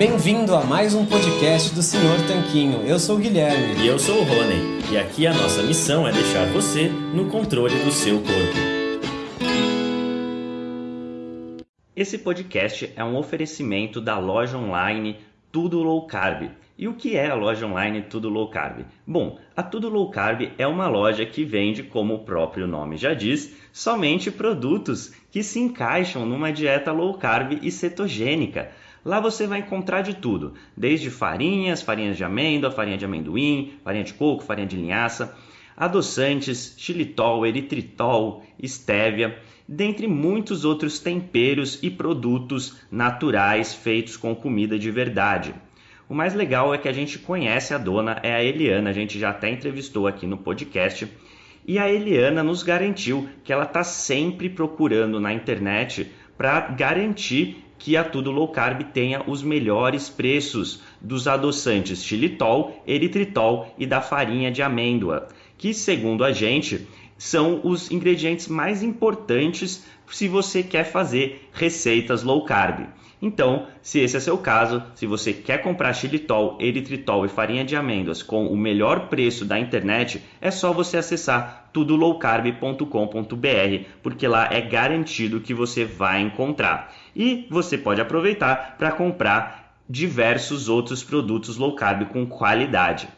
Bem-vindo a mais um podcast do Senhor Tanquinho. Eu sou o Guilherme. E eu sou o Rony. E aqui a nossa missão é deixar você no controle do seu corpo. Esse podcast é um oferecimento da loja online Tudo Low Carb. E o que é a loja online Tudo Low Carb? Bom, a Tudo Low Carb é uma loja que vende, como o próprio nome já diz, somente produtos que se encaixam numa dieta low carb e cetogênica. Lá você vai encontrar de tudo, desde farinhas, farinhas de amêndoa, farinha de amendoim, farinha de coco, farinha de linhaça, adoçantes, xilitol, eritritol, estévia, dentre muitos outros temperos e produtos naturais feitos com comida de verdade. O mais legal é que a gente conhece a dona, é a Eliana, a gente já até entrevistou aqui no podcast. E a Eliana nos garantiu que ela está sempre procurando na internet para garantir que a Tudo Low Carb tenha os melhores preços dos adoçantes xilitol, eritritol e da farinha de amêndoa, que segundo a gente são os ingredientes mais importantes se você quer fazer receitas low carb. Então, se esse é seu caso, se você quer comprar xilitol, eritritol e farinha de amêndoas com o melhor preço da internet, é só você acessar tudolowcarb.com.br, porque lá é garantido que você vai encontrar. E você pode aproveitar para comprar diversos outros produtos low carb com qualidade.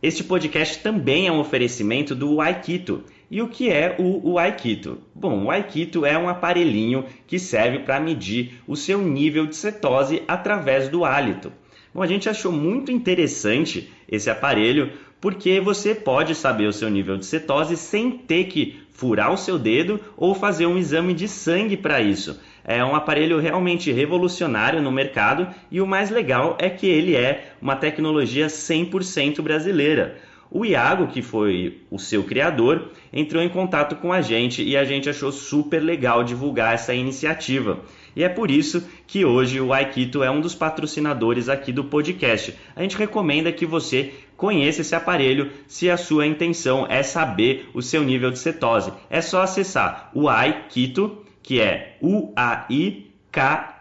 Este podcast também é um oferecimento do Aikito. E o que é o, Aikito? Bom, o Aikito é um aparelhinho que serve para medir o seu nível de cetose através do hálito. Bom, a gente achou muito interessante esse aparelho porque você pode saber o seu nível de cetose sem ter que furar o seu dedo ou fazer um exame de sangue para isso. É um aparelho realmente revolucionário no mercado e o mais legal é que ele é uma tecnologia 100% brasileira. O Iago, que foi o seu criador, entrou em contato com a gente e a gente achou super legal divulgar essa iniciativa. E é por isso que hoje o Aikito é um dos patrocinadores aqui do podcast. A gente recomenda que você conheça esse aparelho se a sua intenção é saber o seu nível de cetose. É só acessar o Aikito, que é u a i k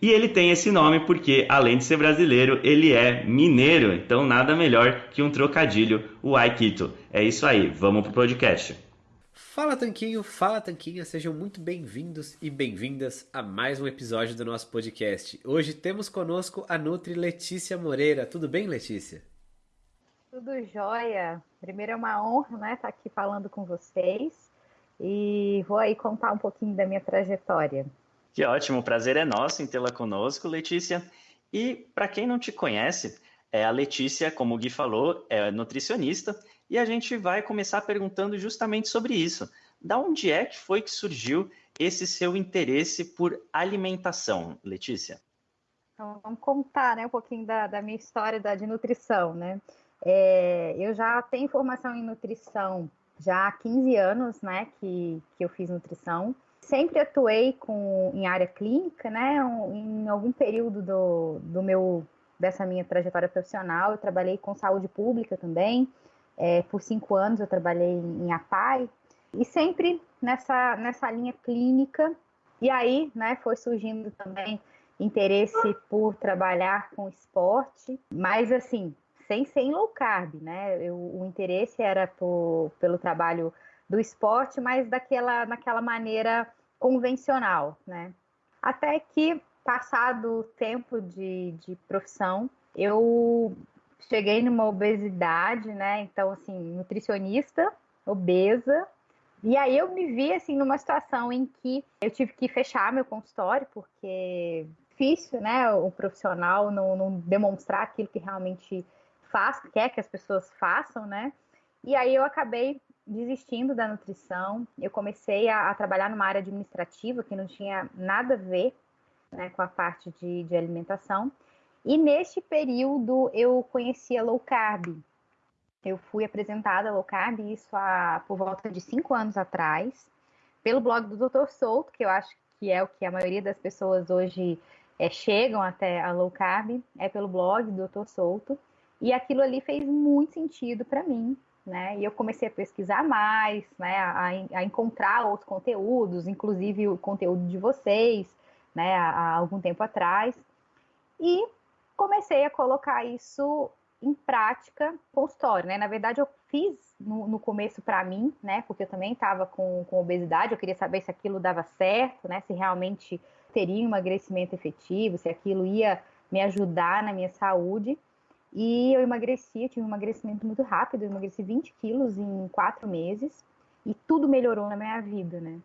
e ele tem esse nome porque, além de ser brasileiro, ele é mineiro. Então, nada melhor que um trocadilho, o Aikito. É isso aí, vamos pro podcast. Fala Tanquinho, fala Tanquinha, sejam muito bem-vindos e bem-vindas a mais um episódio do nosso podcast. Hoje temos conosco a Nutri Letícia Moreira. Tudo bem, Letícia? Tudo jóia. Primeiro é uma honra, né, estar aqui falando com vocês e vou aí contar um pouquinho da minha trajetória. Que ótimo, o prazer é nosso em tê-la conosco, Letícia. E para quem não te conhece, é a Letícia, como o Gui falou, é nutricionista e a gente vai começar perguntando justamente sobre isso. Da onde é que foi que surgiu esse seu interesse por alimentação, Letícia? Então, vamos contar né, um pouquinho da, da minha história da, de nutrição. Né? É, eu já tenho formação em nutrição já há 15 anos né, que, que eu fiz nutrição. Sempre atuei com, em área clínica, né? Em algum período do, do meu, dessa minha trajetória profissional, eu trabalhei com saúde pública também. É, por cinco anos eu trabalhei em APAI e sempre nessa, nessa linha clínica. E aí, né, foi surgindo também interesse por trabalhar com esporte, mas assim, sem ser em low carb, né? Eu, o interesse era por, pelo trabalho do esporte, mas daquela, naquela maneira convencional, né? Até que, passado o tempo de, de profissão, eu cheguei numa obesidade, né? Então, assim, nutricionista, obesa. E aí eu me vi, assim, numa situação em que eu tive que fechar meu consultório, porque difícil, né? O profissional não, não demonstrar aquilo que realmente faz, quer que as pessoas façam, né? E aí eu acabei desistindo da nutrição. Eu comecei a, a trabalhar numa área administrativa que não tinha nada a ver né, com a parte de, de alimentação. E neste período eu conhecia low carb. Eu fui apresentada a low carb, isso há, por volta de cinco anos atrás, pelo blog do Dr. Souto, que eu acho que é o que a maioria das pessoas hoje é, chegam até a low carb, é pelo blog do Dr. Souto. E aquilo ali fez muito sentido para mim, né? E eu comecei a pesquisar mais, né? A, a, encontrar outros conteúdos, inclusive o conteúdo de vocês, né, há, há algum tempo atrás, e comecei a colocar isso em prática consultório, né? Na verdade, eu fiz no, no começo para mim, né? Porque eu também estava com, com obesidade, eu queria saber se aquilo dava certo, né? Se realmente teria um emagrecimento efetivo, se aquilo ia me ajudar na minha saúde. E eu emagreci, eu tive um emagrecimento muito rápido, eu emagreci 20 quilos em quatro meses e tudo melhorou na minha vida, né?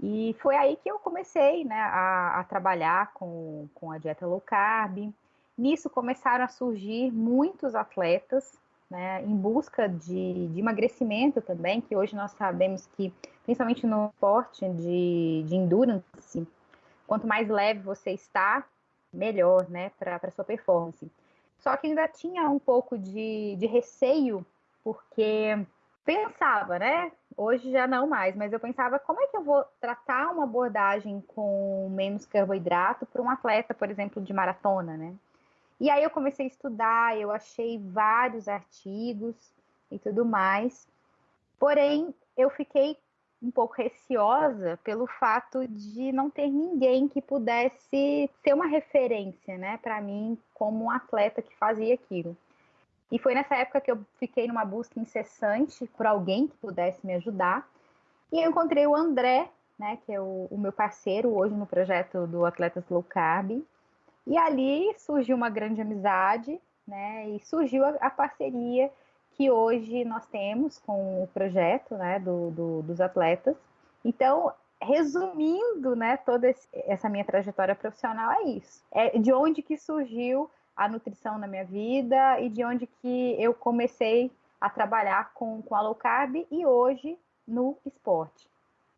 E foi aí que eu comecei né, a, a trabalhar com, com a dieta low carb. Nisso começaram a surgir muitos atletas né, em busca de, de, emagrecimento também, que hoje nós sabemos que, principalmente no esporte de, de endurance, quanto mais leve você está, melhor né, para a sua performance. Só que ainda tinha um pouco de, de receio, porque pensava, né? Hoje já não mais, mas eu pensava como é que eu vou tratar uma abordagem com menos carboidrato para um atleta, por exemplo, de maratona, né? E aí eu comecei a estudar, eu achei vários artigos e tudo mais. Porém, eu fiquei um pouco receosa pelo fato de não ter ninguém que pudesse ser uma referência, né, para mim como um atleta que fazia aquilo. E foi nessa época que eu fiquei numa busca incessante por alguém que pudesse me ajudar. E eu encontrei o André, né, que é o, o meu parceiro hoje no projeto do Atletas Low Carb, e ali surgiu uma grande amizade, né? E surgiu a, a parceria que hoje nós temos com o projeto, né? Do, do, dos atletas. Então, resumindo, né? Toda esse, essa minha trajetória profissional é isso. É de onde que surgiu a nutrição na minha vida e de onde que eu comecei a trabalhar com, com a low carb e hoje no esporte.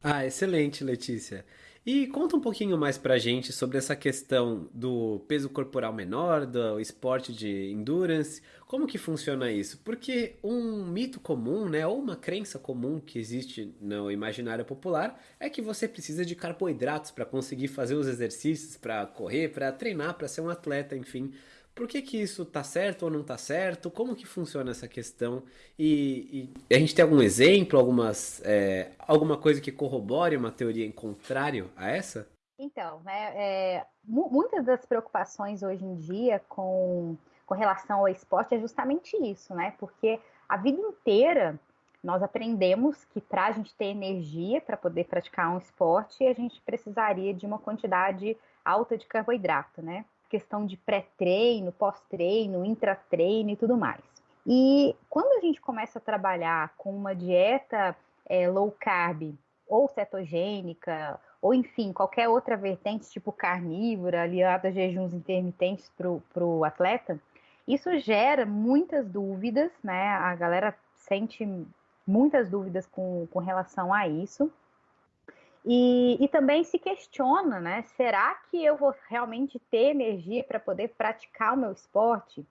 Ah, excelente, Letícia. E conta um pouquinho mais pra gente sobre essa questão do peso corporal menor, do esporte de endurance, como que funciona isso? Porque um mito comum, né, ou uma crença comum que existe no imaginário popular é que você precisa de carboidratos para conseguir fazer os exercícios, para correr, para treinar, para ser um atleta, enfim. Por que, que isso tá certo ou não tá certo? Como que funciona essa questão? E, e a gente tem algum exemplo, algumas, é, alguma coisa que corrobore uma teoria em contrário a essa? Então, né, é, muitas das preocupações hoje em dia com, com relação ao esporte é justamente isso, né? Porque a vida inteira nós aprendemos que para a gente ter energia para poder praticar um esporte, a gente precisaria de uma quantidade alta de carboidrato, né? Questão de pré-treino, pós-treino, intratreino e tudo mais. E quando a gente começa a trabalhar com uma dieta é, low carb ou cetogênica, ou enfim, qualquer outra vertente, tipo carnívora, aliada a jejuns intermitentes para o atleta, isso gera muitas dúvidas, né? A galera sente muitas dúvidas com, com relação a isso. E, e também se questiona, né? Será que eu vou realmente ter energia para poder praticar o meu esporte?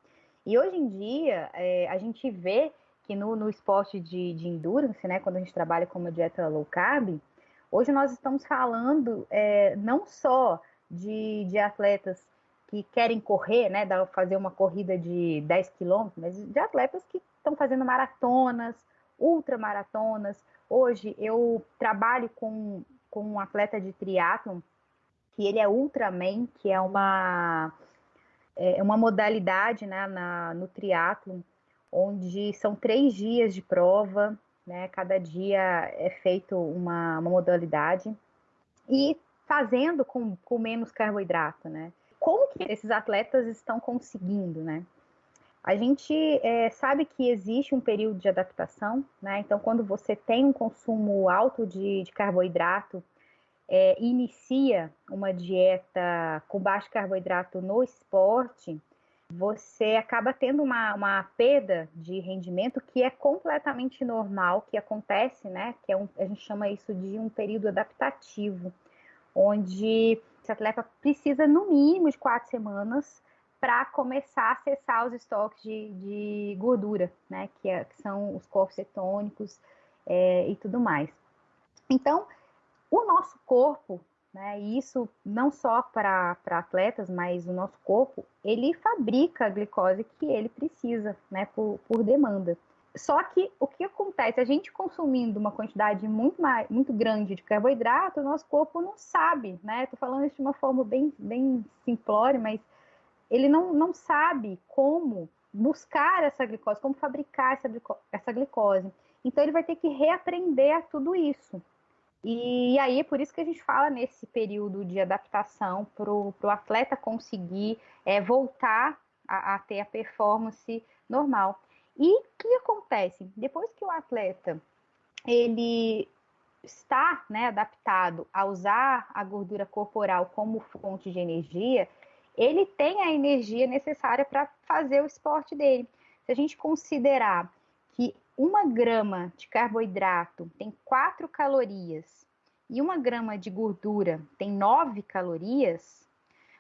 E hoje em dia, é, a gente vê que no, no esporte de, de, endurance, né, quando a gente trabalha com uma dieta low carb, hoje nós estamos falando é, não só de, de, atletas que querem correr, né, fazer uma corrida de 10 quilômetros, mas de atletas que estão fazendo maratonas, ultramaratonas. Hoje eu trabalho com com um atleta de triatlon, que ele é Ultraman, que é uma, é uma modalidade né, na, no triatlon, onde são três dias de prova, né, cada dia é feito uma, uma modalidade, e fazendo com, com menos carboidrato, né? Como que esses atletas estão conseguindo, né? A gente é, sabe que existe um período de adaptação, né? Então, quando você tem um consumo alto de, de carboidrato, é, inicia uma dieta com baixo carboidrato no esporte, você acaba tendo uma, uma perda de rendimento que é completamente normal, que acontece, né? Que é um, a gente chama isso de um período adaptativo, onde esse atleta precisa, no mínimo, de quatro semanas para começar a acessar os estoques de, de gordura, né? Que, é, que, são os corpos cetônicos é, e tudo mais. Então, o nosso corpo, né, e isso não só para atletas, mas o nosso corpo, ele fabrica a glicose que ele precisa, né, por, por demanda. Só que o que acontece? A gente consumindo uma quantidade muito, mais, muito grande de carboidrato, o nosso corpo não sabe, né? Estou falando isso de uma forma bem, bem simplória, mas ele não, não sabe como buscar essa glicose, como fabricar essa, essa glicose. Então ele vai ter que reaprender tudo isso. E, e aí é por isso que a gente fala nesse período de adaptação para o atleta conseguir é, voltar a, a ter a performance normal. E o que acontece? Depois que o atleta ele está né, adaptado a usar a gordura corporal como fonte de energia, ele tem a energia necessária para fazer o esporte dele. Se a gente considerar que uma grama de carboidrato tem 4 calorias e uma grama de gordura tem 9 calorias,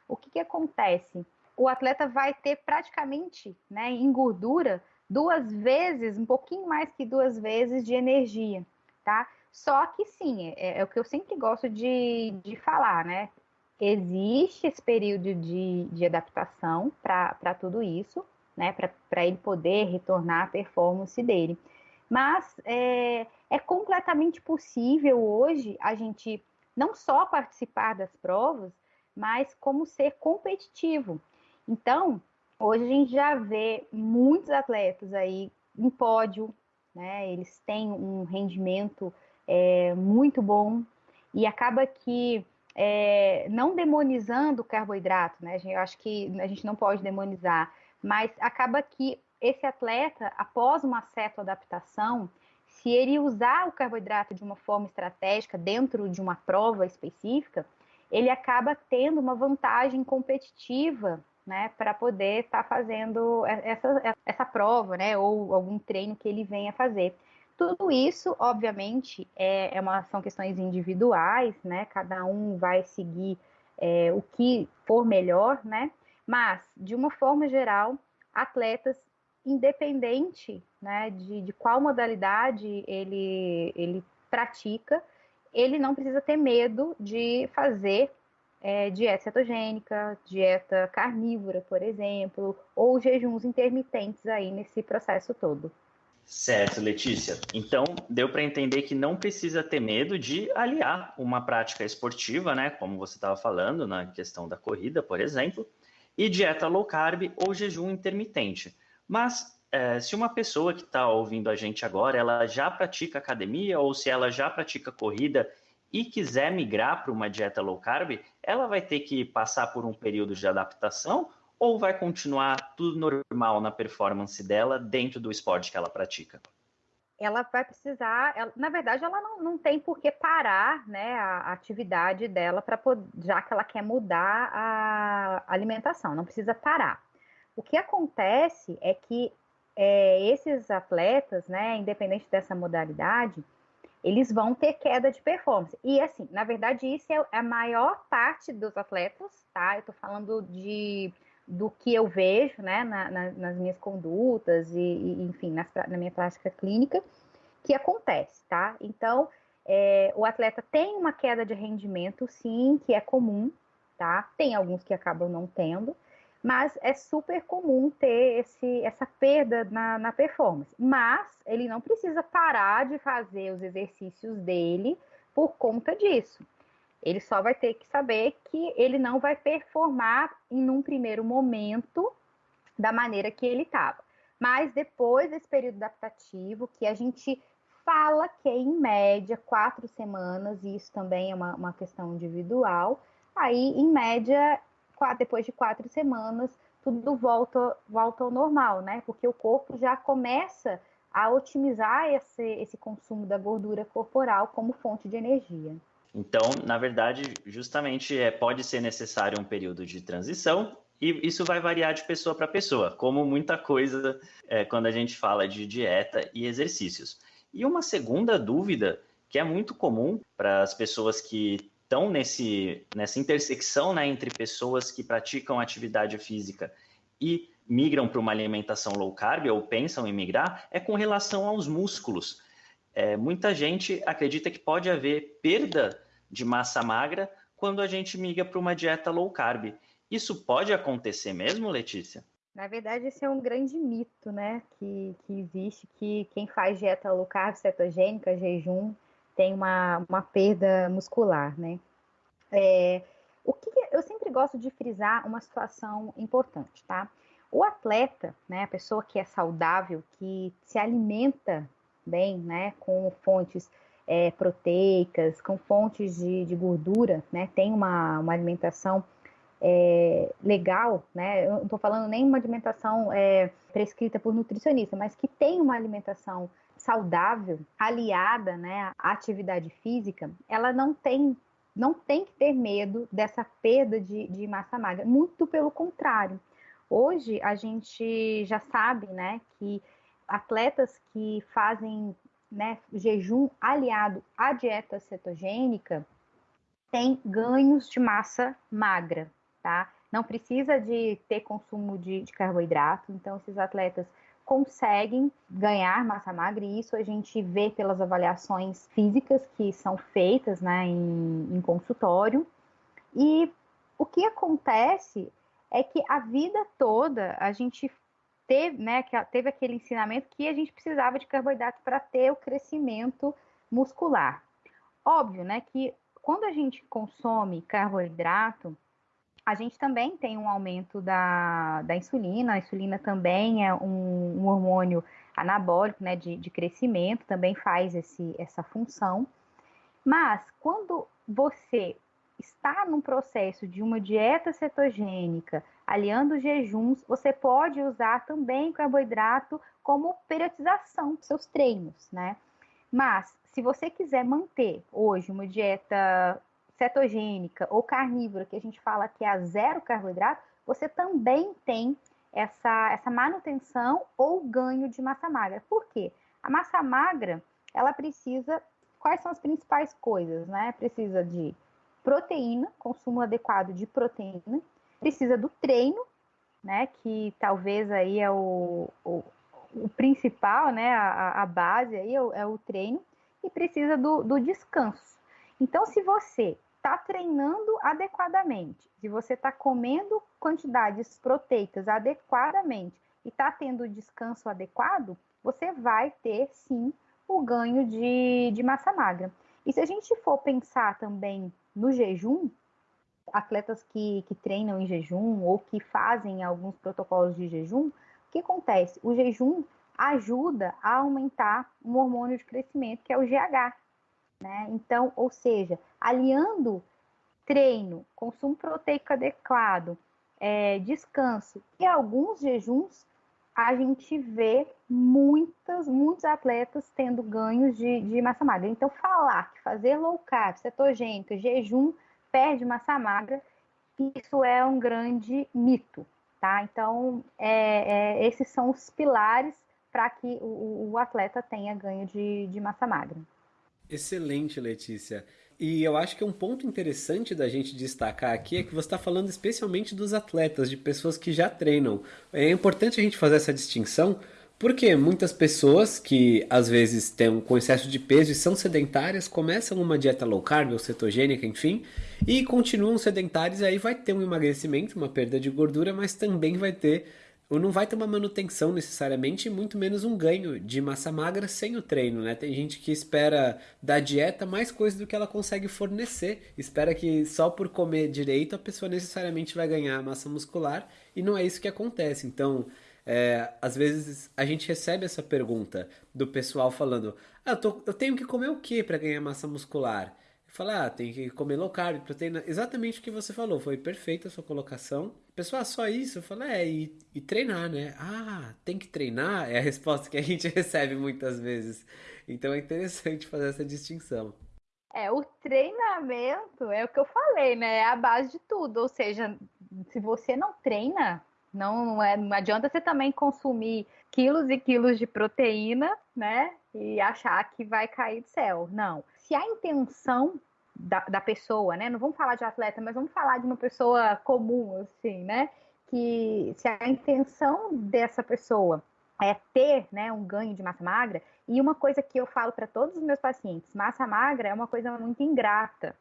o que, que acontece? O atleta vai ter praticamente, né, em gordura, duas vezes, um pouquinho mais que duas vezes de energia, tá? Só que sim, é, é o que eu sempre gosto de, de falar, né? Existe esse período de, de adaptação para tudo isso, né? Para ele poder retornar à performance dele. Mas é, é completamente possível hoje a gente não só participar das provas, mas como ser competitivo. Então, Hoje a gente já vê muitos atletas aí em pódio, né? Eles têm um rendimento é, muito bom e acaba que é, não demonizando o carboidrato, né? Eu acho que a gente não pode demonizar, mas acaba que esse atleta, após uma certa adaptação, se ele usar o carboidrato de uma forma estratégica dentro de uma prova específica, ele acaba tendo uma vantagem competitiva né, para poder estar tá fazendo essa, essa prova, né, ou algum treino que ele venha fazer. Tudo isso, obviamente, é, é uma, são questões individuais, né, cada um vai seguir é, o que for melhor, né, mas, de uma forma geral, atletas, independente né, de, de qual modalidade ele, ele pratica, ele não precisa ter medo de fazer é, dieta cetogênica, dieta carnívora, por exemplo, ou jejuns intermitentes aí nesse processo todo. Certo, Letícia. Então, deu para entender que não precisa ter medo de aliar uma prática esportiva, né, como você estava falando na questão da corrida, por exemplo, e dieta low carb ou jejum intermitente. Mas é, se uma pessoa que está ouvindo a gente agora, ela já pratica academia ou se ela já pratica corrida e quiser migrar para uma dieta low carb, ela vai ter que passar por um período de adaptação ou vai continuar tudo normal na performance dela dentro do esporte que ela pratica? Ela vai precisar, ela, na verdade, ela não, não tem por que parar né, a, atividade dela para já que ela quer mudar a alimentação, não precisa parar. O que acontece é que é, esses atletas, né, independente dessa modalidade, eles vão ter queda de performance. E assim, na verdade, isso é a maior parte dos atletas, tá? Eu tô falando de do que eu vejo, né, na, na, nas minhas condutas e, e enfim, nas, na minha prática clínica, que acontece, tá? Então, é, o atleta tem uma queda de rendimento, sim, que é comum, tá? Tem alguns que acabam não tendo, mas é super comum ter esse, essa perda na, na performance. Mas ele não precisa parar de fazer os exercícios dele por conta disso. Ele só vai ter que saber que ele não vai performar em um primeiro momento da maneira que ele estava. Mas depois desse período adaptativo, que a gente fala que é em média quatro semanas, e isso também é uma, uma questão individual, aí em média depois de quatro semanas, tudo volta, volta ao normal, né? Porque o corpo já começa a otimizar esse, esse consumo da gordura corporal como fonte de energia. Então, na verdade, justamente é, pode ser necessário um período de transição e isso vai variar de pessoa para pessoa, como muita coisa é, quando a gente fala de dieta e exercícios. E uma segunda dúvida que é muito comum para as pessoas que estão nesse, nessa intersecção né, entre pessoas que praticam atividade física e migram para uma alimentação low carb ou pensam em migrar é com relação aos músculos. É, muita gente acredita que pode haver perda de massa magra quando a gente migra para uma dieta low carb. Isso pode acontecer mesmo, Letícia? Na verdade, esse é um grande mito, né? Que, que existe, que quem faz dieta low carb, cetogênica, jejum, tem uma, uma perda muscular, né? É, o que eu sempre gosto de frisar uma situação importante, tá? O atleta, né, a pessoa que é saudável, que se alimenta bem, né, com fontes é, proteicas, com fontes de, de, gordura, né, tem uma, uma alimentação é, legal, né, eu não estou falando nem uma alimentação é, prescrita por nutricionista, mas que tem uma alimentação saudável, aliada, né, à atividade física, ela não tem não tem que ter medo dessa perda de, de massa magra, muito pelo contrário. Hoje a gente já sabe, né, que atletas que fazem né, jejum aliado à dieta cetogênica têm ganhos de massa magra, tá? Não precisa de ter consumo de, de carboidrato, então esses atletas conseguem ganhar massa magra, e isso a gente vê pelas avaliações físicas que são feitas né, em, em consultório. E o que acontece é que a vida toda a gente teve, né, teve aquele ensinamento que a gente precisava de carboidrato para ter o crescimento muscular. Óbvio, né, que quando a gente consome carboidrato, a gente também tem um aumento da, da insulina. A insulina também é um, um hormônio anabólico, né, de, de crescimento, também faz esse, essa função. Mas quando você está num processo de uma dieta cetogênica, aliando jejuns, você pode usar também carboidrato como periodização dos seus treinos, né? Mas se você quiser manter hoje uma dieta cetogênica ou carnívora, que a gente fala que é a zero carboidrato, você também tem essa, essa manutenção ou ganho de massa magra. Por quê? A massa magra, ela precisa. Quais são as principais coisas, né? Precisa de proteína, consumo adequado de proteína, precisa do treino, né? Que talvez aí é o, o, o principal, né? A, a base aí é o, é o, treino, e precisa do, do descanso. Então, se você está treinando adequadamente, se você está comendo quantidades proteicas adequadamente e está tendo descanso adequado, você vai ter sim o ganho de, de massa magra. E se a gente for pensar também no jejum, atletas que, que treinam em jejum ou que fazem alguns protocolos de jejum, o que acontece? O jejum ajuda a aumentar um hormônio de crescimento, que é o GH. Né? Então, ou seja, aliando treino, consumo proteico adequado, é, descanso e alguns jejuns, a gente vê muitas, muitos atletas tendo ganhos de, de massa magra. Então, falar que fazer low carb, cetogênica, jejum perde massa magra, isso é um grande mito, tá? Então, é, é, esses são os pilares para que o, o, atleta tenha ganho de, de massa magra. Excelente, Letícia. E eu acho que um ponto interessante da gente destacar aqui é que você está falando especialmente dos atletas, de pessoas que já treinam. É importante a gente fazer essa distinção, porque muitas pessoas que às vezes têm com excesso de peso e são sedentárias começam uma dieta low carb ou cetogênica, enfim, e continuam sedentárias, e aí vai ter um emagrecimento, uma perda de gordura, mas também vai ter não vai ter uma manutenção necessariamente, muito menos um ganho de massa magra sem o treino, né? Tem gente que espera da dieta mais coisa do que ela consegue fornecer, espera que só por comer direito a pessoa necessariamente vai ganhar massa muscular e não é isso que acontece. Então, é, às vezes a gente recebe essa pergunta do pessoal falando: ah, eu, tô, eu tenho que comer o que para ganhar massa muscular? Falar, ah, tem que comer low carb, proteína. Exatamente o que você falou, foi perfeita a sua colocação. Pessoal, só isso? Eu falo, é, e, e, treinar, né? Ah, tem que treinar? É a resposta que a gente recebe muitas vezes. Então é interessante fazer essa distinção. É, o treinamento é o que eu falei, né? É a base de tudo. Ou seja, se você não treina, não, não, é, não adianta você também consumir quilos e quilos de proteína, né? E achar que vai cair do céu. Não se a intenção da, da pessoa, né? Não vamos falar de atleta, mas vamos falar de uma pessoa comum, assim, né? Que se a intenção dessa pessoa é ter né, um ganho de massa magra, e uma coisa que eu falo para todos os meus pacientes, massa magra é uma coisa muito ingrata,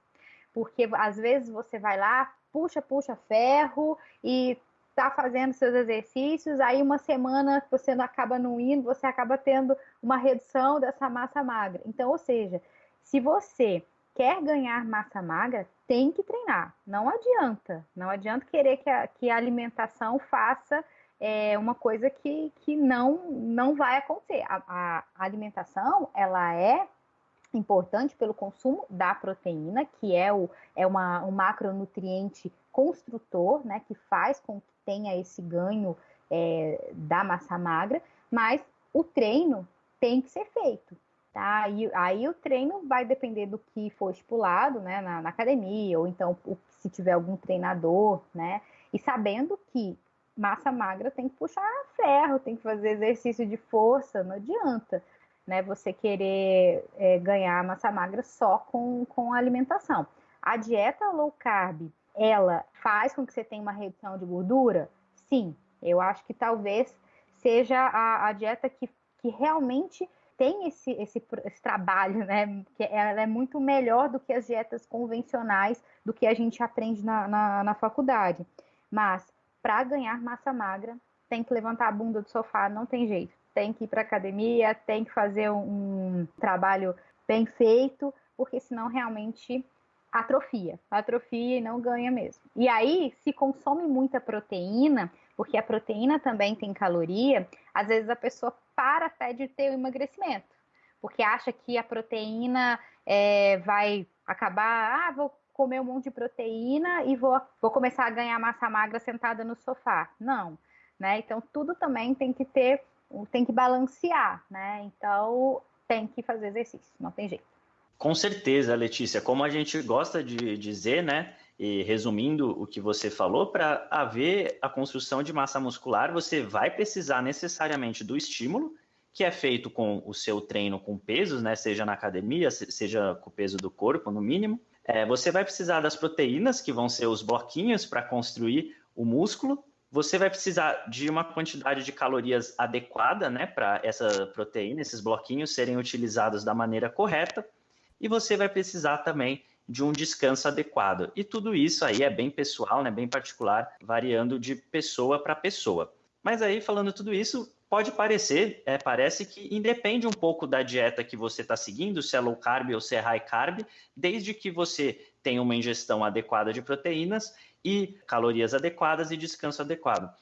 porque às vezes você vai lá, puxa, puxa ferro e está fazendo seus exercícios, aí uma semana você não acaba não indo, você acaba tendo uma redução dessa massa magra. Então, ou seja, se você quer ganhar massa magra, tem que treinar. Não adianta. Não adianta querer que a, que a alimentação faça é, uma coisa que, que não, não vai acontecer. A, a alimentação, ela é importante pelo consumo da proteína, que é, o, é uma, um macronutriente construtor, né, que faz com que tenha esse ganho é, da massa magra, mas o treino tem que ser feito. Tá? E, aí o treino vai depender do que for estipulado né, na, na academia, ou então se tiver algum treinador, né? E sabendo que massa magra tem que puxar ferro, tem que fazer exercício de força, não adianta né, você querer é, ganhar massa magra só com, com alimentação. A dieta low carb, ela faz com que você tenha uma redução de gordura? Sim, eu acho que talvez seja a, a dieta que, que realmente tem esse, esse, esse, trabalho, né? Que ela é muito melhor do que as dietas convencionais, do que a gente aprende na, na, na faculdade. Mas para ganhar massa magra, tem que levantar a bunda do sofá, não tem jeito. Tem que ir para academia, tem que fazer um, um trabalho bem feito, porque senão realmente atrofia, atrofia e não ganha mesmo. E aí, se consome muita proteína, porque a proteína também tem caloria, às vezes a pessoa para até de ter o emagrecimento, porque acha que a proteína é, vai acabar, ah, vou comer um monte de proteína e vou, vou começar a ganhar massa magra sentada no sofá. Não, né? Então tudo também tem que ter, tem que balancear, né? Então tem que fazer exercício, não tem jeito. Com certeza, Letícia. Como a gente gosta de dizer, né? E resumindo o que você falou, para haver a construção de massa muscular, você vai precisar necessariamente do estímulo, que é feito com o seu treino com pesos, né? Seja na academia, seja com o peso do corpo, no mínimo. É, você vai precisar das proteínas, que vão ser os bloquinhos para construir o músculo. Você vai precisar de uma quantidade de calorias adequada, né? Para essa proteína, esses bloquinhos serem utilizados da maneira correta. E você vai precisar também de um descanso adequado. E tudo isso aí é bem pessoal, né, bem particular, variando de pessoa para pessoa. Mas aí, falando tudo isso, pode parecer, é, parece que independe um pouco da dieta que você está seguindo, se é low carb ou se é high carb, desde que você tenha uma ingestão adequada de proteínas e calorias adequadas e descanso adequado.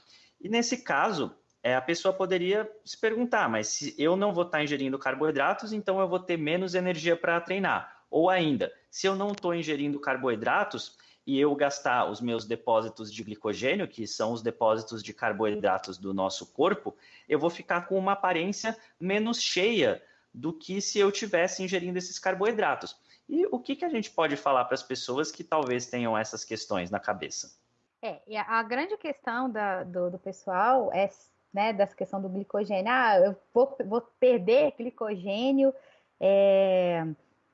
E nesse caso, é, a pessoa poderia se perguntar, mas se eu não vou estar ingerindo carboidratos, então eu vou ter menos energia para treinar. Ou ainda, se eu não estou ingerindo carboidratos e eu gastar os meus depósitos de glicogênio, que são os depósitos de carboidratos do nosso corpo, eu vou ficar com uma aparência menos cheia do que se eu tivesse ingerindo esses carboidratos. E o que, que a gente pode falar para as pessoas que talvez tenham essas questões na cabeça? É, a grande questão da, do, do, pessoal é né, dessa questão do glicogênio. Ah, eu vou, vou perder glicogênio. É,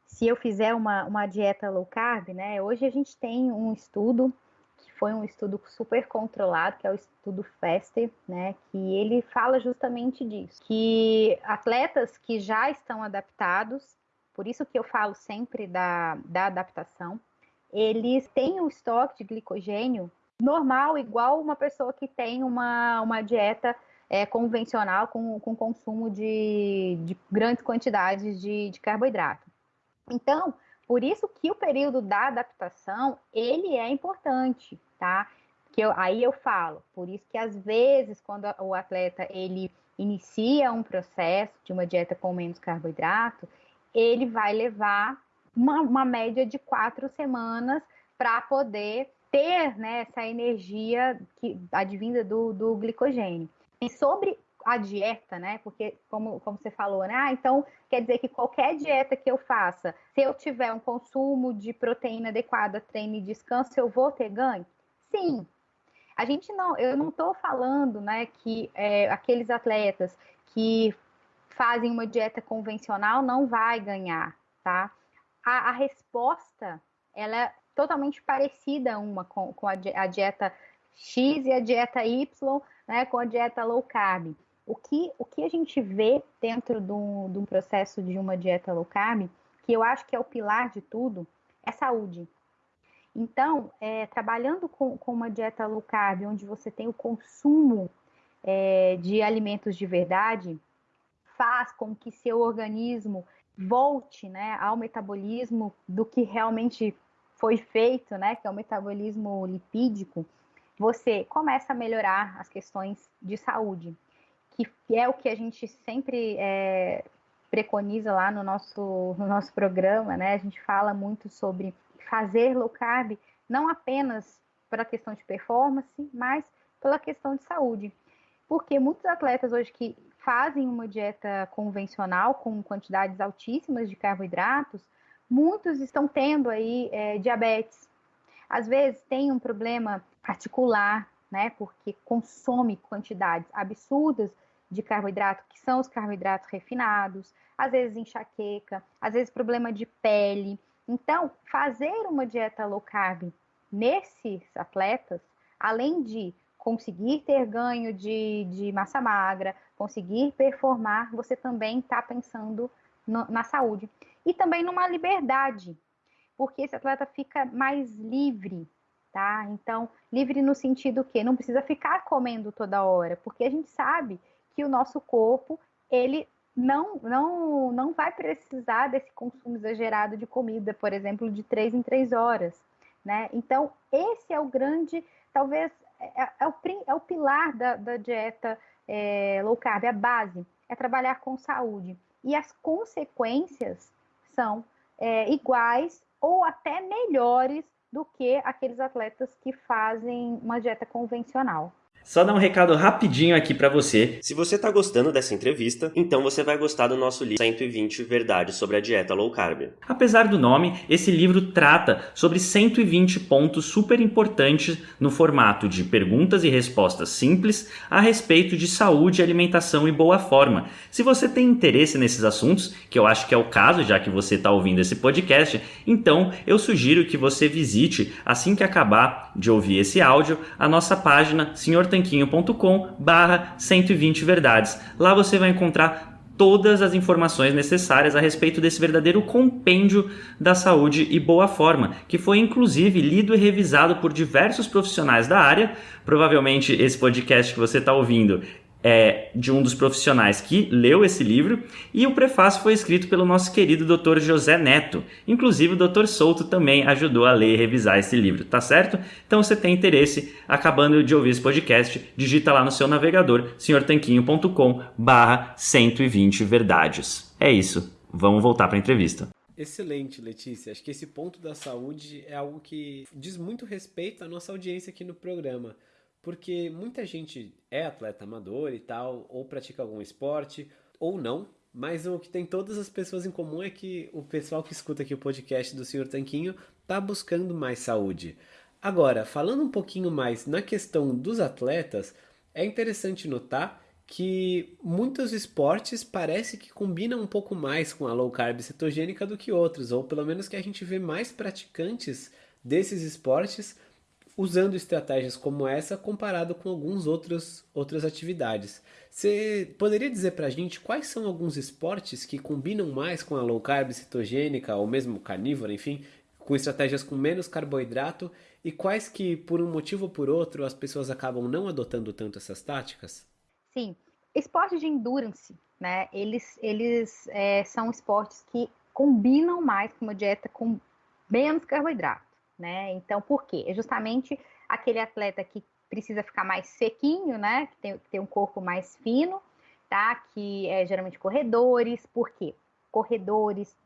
se eu fizer uma, uma dieta low carb, né? Hoje a gente tem um estudo que foi um estudo super controlado, que é o estudo FASTER, né? Que ele fala justamente disso, que atletas que já estão adaptados, por isso que eu falo sempre da, da adaptação, eles têm um estoque de glicogênio normal, igual uma pessoa que tem uma, uma dieta é, convencional com, com consumo de, de grandes quantidades de, de carboidrato. Então, por isso que o período da adaptação, ele é importante, tá? Que eu, aí eu falo, por isso que às vezes quando o atleta ele inicia um processo de uma dieta com menos carboidrato, ele vai levar uma, uma média de quatro semanas para poder ter né, essa energia que advinda do, do glicogênio. E sobre a dieta, né? Porque, como, como você falou, né? Ah, então quer dizer que qualquer dieta que eu faça, se eu tiver um consumo de proteína adequada, treino e descanso, eu vou ter ganho? Sim. A gente não, eu não estou falando, né, que é, aqueles atletas que fazem uma dieta convencional não vai ganhar, tá? A, a resposta, ela totalmente parecida uma com, com a, a dieta X e a dieta Y, né, com a dieta low carb. O que, o que a gente vê dentro de um, processo de uma dieta low carb, que eu acho que é o pilar de tudo, é saúde. Então, é, trabalhando com, com, uma dieta low carb, onde você tem o consumo é, de alimentos de verdade, faz com que seu organismo volte né, ao metabolismo do que realmente foi feito, né, que é o metabolismo lipídico, você começa a melhorar as questões de saúde, que é o que a gente sempre é, preconiza lá no nosso, no nosso programa, né? A gente fala muito sobre fazer low carb, não apenas pela questão de performance, mas pela questão de saúde. Porque muitos atletas hoje que fazem uma dieta convencional com quantidades altíssimas de carboidratos, muitos estão tendo aí é, diabetes. Às vezes tem um problema articular, né? Porque consome quantidades absurdas de carboidrato, que são os carboidratos refinados, às vezes enxaqueca, às vezes problema de pele. Então, fazer uma dieta low carb nesses atletas, além de conseguir ter ganho de, de massa magra, conseguir performar, você também está pensando no, na saúde. E também numa liberdade, porque esse atleta fica mais livre, tá? Então, livre no sentido que não precisa ficar comendo toda hora, porque a gente sabe que o nosso corpo, ele não, não, não vai precisar desse consumo exagerado de comida, por exemplo, de três em três horas, né? Então, esse é o grande, talvez, é, é, o, é o pilar da, da dieta é, low carb, a base, é trabalhar com saúde. E as consequências são é, iguais ou até melhores do que aqueles atletas que fazem uma dieta convencional. Só dar um recado rapidinho aqui para você. Se você tá gostando dessa entrevista, então você vai gostar do nosso livro 120 Verdades sobre a Dieta Low Carb. Apesar do nome, esse livro trata sobre 120 pontos super importantes no formato de perguntas e respostas simples a respeito de saúde, alimentação e boa forma. Se você tem interesse nesses assuntos, que eu acho que é o caso já que você está ouvindo esse podcast, então eu sugiro que você visite assim que acabar de ouvir esse áudio a nossa página Senhor tanquinho.com barra 120 verdades. Lá você vai encontrar todas as informações necessárias a respeito desse verdadeiro compêndio da saúde e boa forma, que foi inclusive lido e revisado por diversos profissionais da área. Provavelmente esse podcast que você está ouvindo é, de um dos profissionais que leu esse livro e o prefácio foi escrito pelo nosso querido Dr. José Neto. Inclusive o Dr. Souto também ajudou a ler e revisar esse livro, tá certo? Então se tem interesse, acabando de ouvir esse podcast, digita lá no seu navegador senhortanquinho.com barra 120 verdades. É isso, vamos voltar para a entrevista. Excelente, Letícia. Acho que esse ponto da saúde é algo que diz muito respeito à nossa audiência aqui no programa porque muita gente é atleta amador e tal, ou pratica algum esporte, ou não, mas o que tem todas as pessoas em comum é que o pessoal que escuta aqui o podcast do Senhor Tanquinho tá buscando mais saúde. Agora, falando um pouquinho mais na questão dos atletas, é interessante notar que muitos esportes parece que combinam um pouco mais com a low carb cetogênica do que outros, ou pelo menos que a gente vê mais praticantes desses esportes usando estratégias como essa comparado com alguns outros outras atividades. Você poderia dizer para a gente quais são alguns esportes que combinam mais com a low carb cetogênica ou mesmo carnívora, enfim, com estratégias com menos carboidrato e quais que por um motivo ou por outro as pessoas acabam não adotando tanto essas táticas? Sim, esportes de endurance, né? Eles eles é, são esportes que combinam mais com uma dieta com menos carboidrato né? Então, por quê? É justamente aquele atleta que precisa ficar mais sequinho, né? Que tem, que tem um corpo mais fino, tá? Que é geralmente corredores, por quê? Corredores,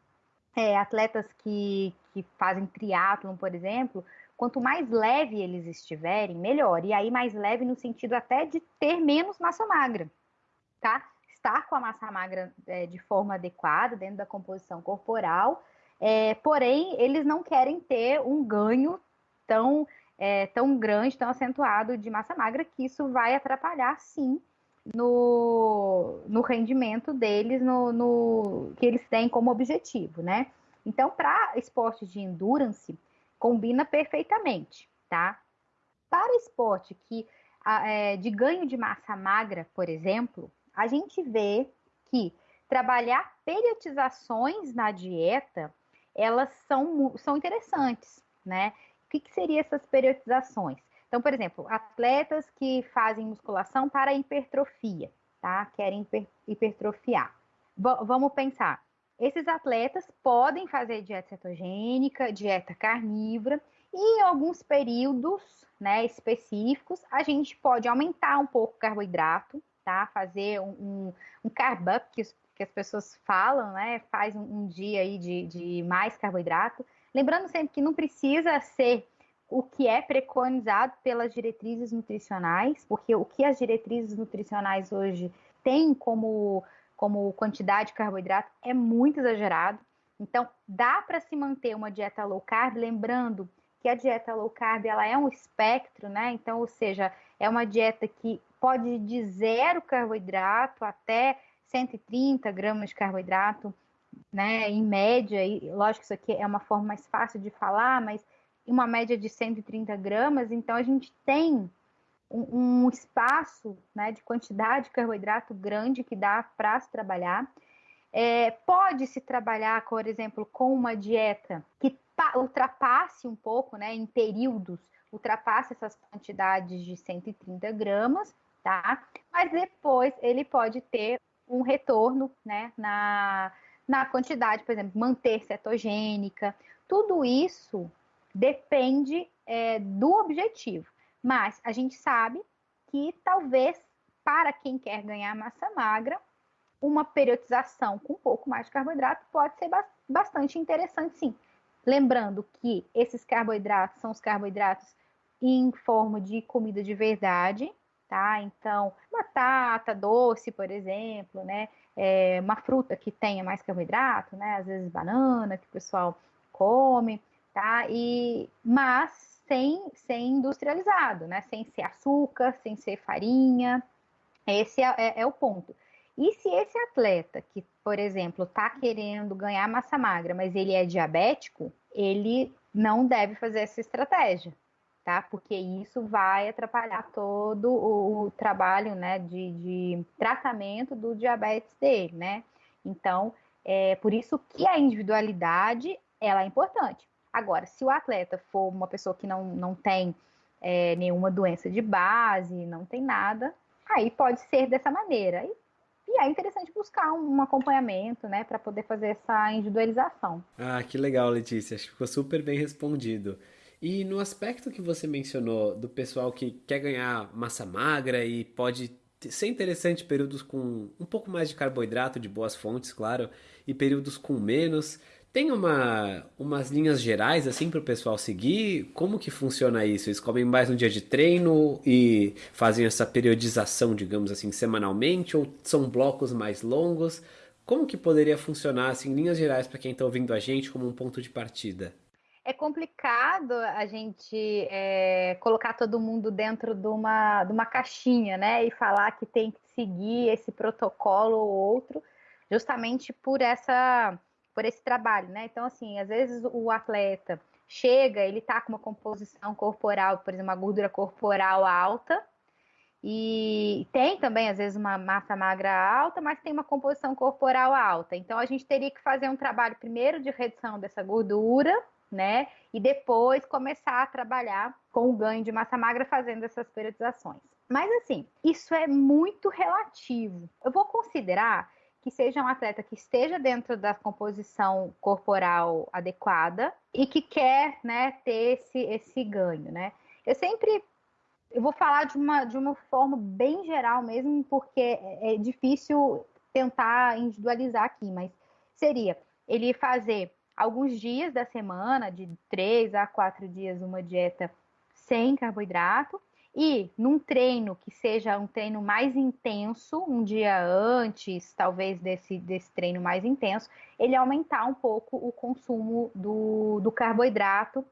é, atletas que, que fazem triatlon, por exemplo, quanto mais leve eles estiverem, melhor. E aí, mais leve no sentido até de ter menos massa magra, tá? Estar com a massa magra é, de forma adequada dentro da composição corporal é, porém, eles não querem ter um ganho tão, é, tão grande, tão acentuado de massa magra, que isso vai atrapalhar, sim, no, no rendimento deles, no, no que eles têm como objetivo, né? Então, para esportes de endurance, combina perfeitamente, tá? Para esporte que é, de ganho de massa magra, por exemplo, a gente vê que trabalhar periodizações na dieta elas são, são interessantes, né? que, que seriam essas periodizações? Então, por exemplo, atletas que fazem musculação para hipertrofia, tá? Querem hiper, hipertrofiar. V vamos pensar. Esses atletas podem fazer dieta cetogênica, dieta carnívora, e em alguns períodos né, específicos, a gente pode aumentar um pouco o carboidrato, tá? Fazer um, um, um carb up, que, que as pessoas falam, né? Faz um, um dia aí de, de mais carboidrato. Lembrando sempre que não precisa ser o que é preconizado pelas diretrizes nutricionais, porque o que as diretrizes nutricionais hoje têm como, como quantidade de carboidrato é muito exagerado. Então, dá para se manter uma dieta low carb, lembrando que a dieta low carb ela é um espectro, né? Então, ou seja, é uma dieta que pode de zero carboidrato até 130 gramas de carboidrato, né? Em média, e lógico que isso aqui é uma forma mais fácil de falar, mas uma média de 130 gramas, então a gente tem um, um espaço né, de quantidade de carboidrato grande que dá para se trabalhar. É, pode se trabalhar, por exemplo, com uma dieta que ultrapasse um pouco, né, em períodos, ultrapasse essas quantidades de 130 gramas, tá? Mas depois ele pode ter um retorno, né, na, na quantidade, por exemplo, manter cetogênica. Tudo isso depende é, do objetivo. Mas a gente sabe que talvez para quem quer ganhar massa magra, uma periodização com um pouco mais de carboidrato pode ser bastante interessante, sim. Lembrando que esses carboidratos são os carboidratos em forma de comida de verdade, tá? Então, batata doce, por exemplo, né? É uma fruta que tenha mais carboidrato, né? Às vezes banana, que o pessoal come tá? E mas sem sem industrializado, né? Sem ser açúcar, sem ser farinha. Esse é, é, é o ponto. E se esse atleta que, por exemplo, está querendo ganhar massa magra, mas ele é diabético, ele não deve fazer essa estratégia, tá? Porque isso vai atrapalhar todo o, trabalho, né, de, de, tratamento do diabetes dele, né? Então, é por isso que a individualidade ela é importante. Agora, se o atleta for uma pessoa que não, não tem é, nenhuma doença de base, não tem nada, aí pode ser dessa maneira. E, e é interessante buscar um, um acompanhamento, né, para poder fazer essa individualização. Ah, que legal, Letícia. Acho que ficou super bem respondido. E no aspecto que você mencionou do pessoal que quer ganhar massa magra e pode ser interessante períodos com um pouco mais de carboidrato de boas fontes, claro, e períodos com menos. Tem uma, umas linhas gerais assim para o pessoal seguir? Como que funciona isso? Eles comem mais no dia de treino e fazem essa periodização, digamos assim, semanalmente? Ou são blocos mais longos? Como que poderia funcionar, assim, em linhas gerais, para quem está ouvindo a gente, como um ponto de partida? É complicado a gente é, colocar todo mundo dentro de uma, de uma caixinha, né? E falar que tem que seguir esse protocolo ou outro, justamente por essa por esse trabalho, né? Então, assim, às vezes o atleta chega, ele tá com uma composição corporal, por exemplo, uma gordura corporal alta, e tem também, às vezes, uma massa magra alta, mas tem uma composição corporal alta. Então, a gente teria que fazer um trabalho primeiro de redução dessa gordura, né? E depois começar a trabalhar com o ganho de massa magra fazendo essas periodizações. Mas, assim, isso é muito relativo. Eu vou considerar que seja um atleta que esteja dentro da composição corporal adequada e que quer né, ter esse, esse ganho, né? Eu sempre eu vou falar de uma, de uma forma bem geral mesmo, porque é, é difícil tentar individualizar aqui, mas seria ele fazer alguns dias da semana, de três a quatro dias, uma dieta sem carboidrato, e num treino que seja um treino mais intenso, um dia antes, talvez, desse, desse treino mais intenso, ele aumentar um pouco o consumo do, do carboidrato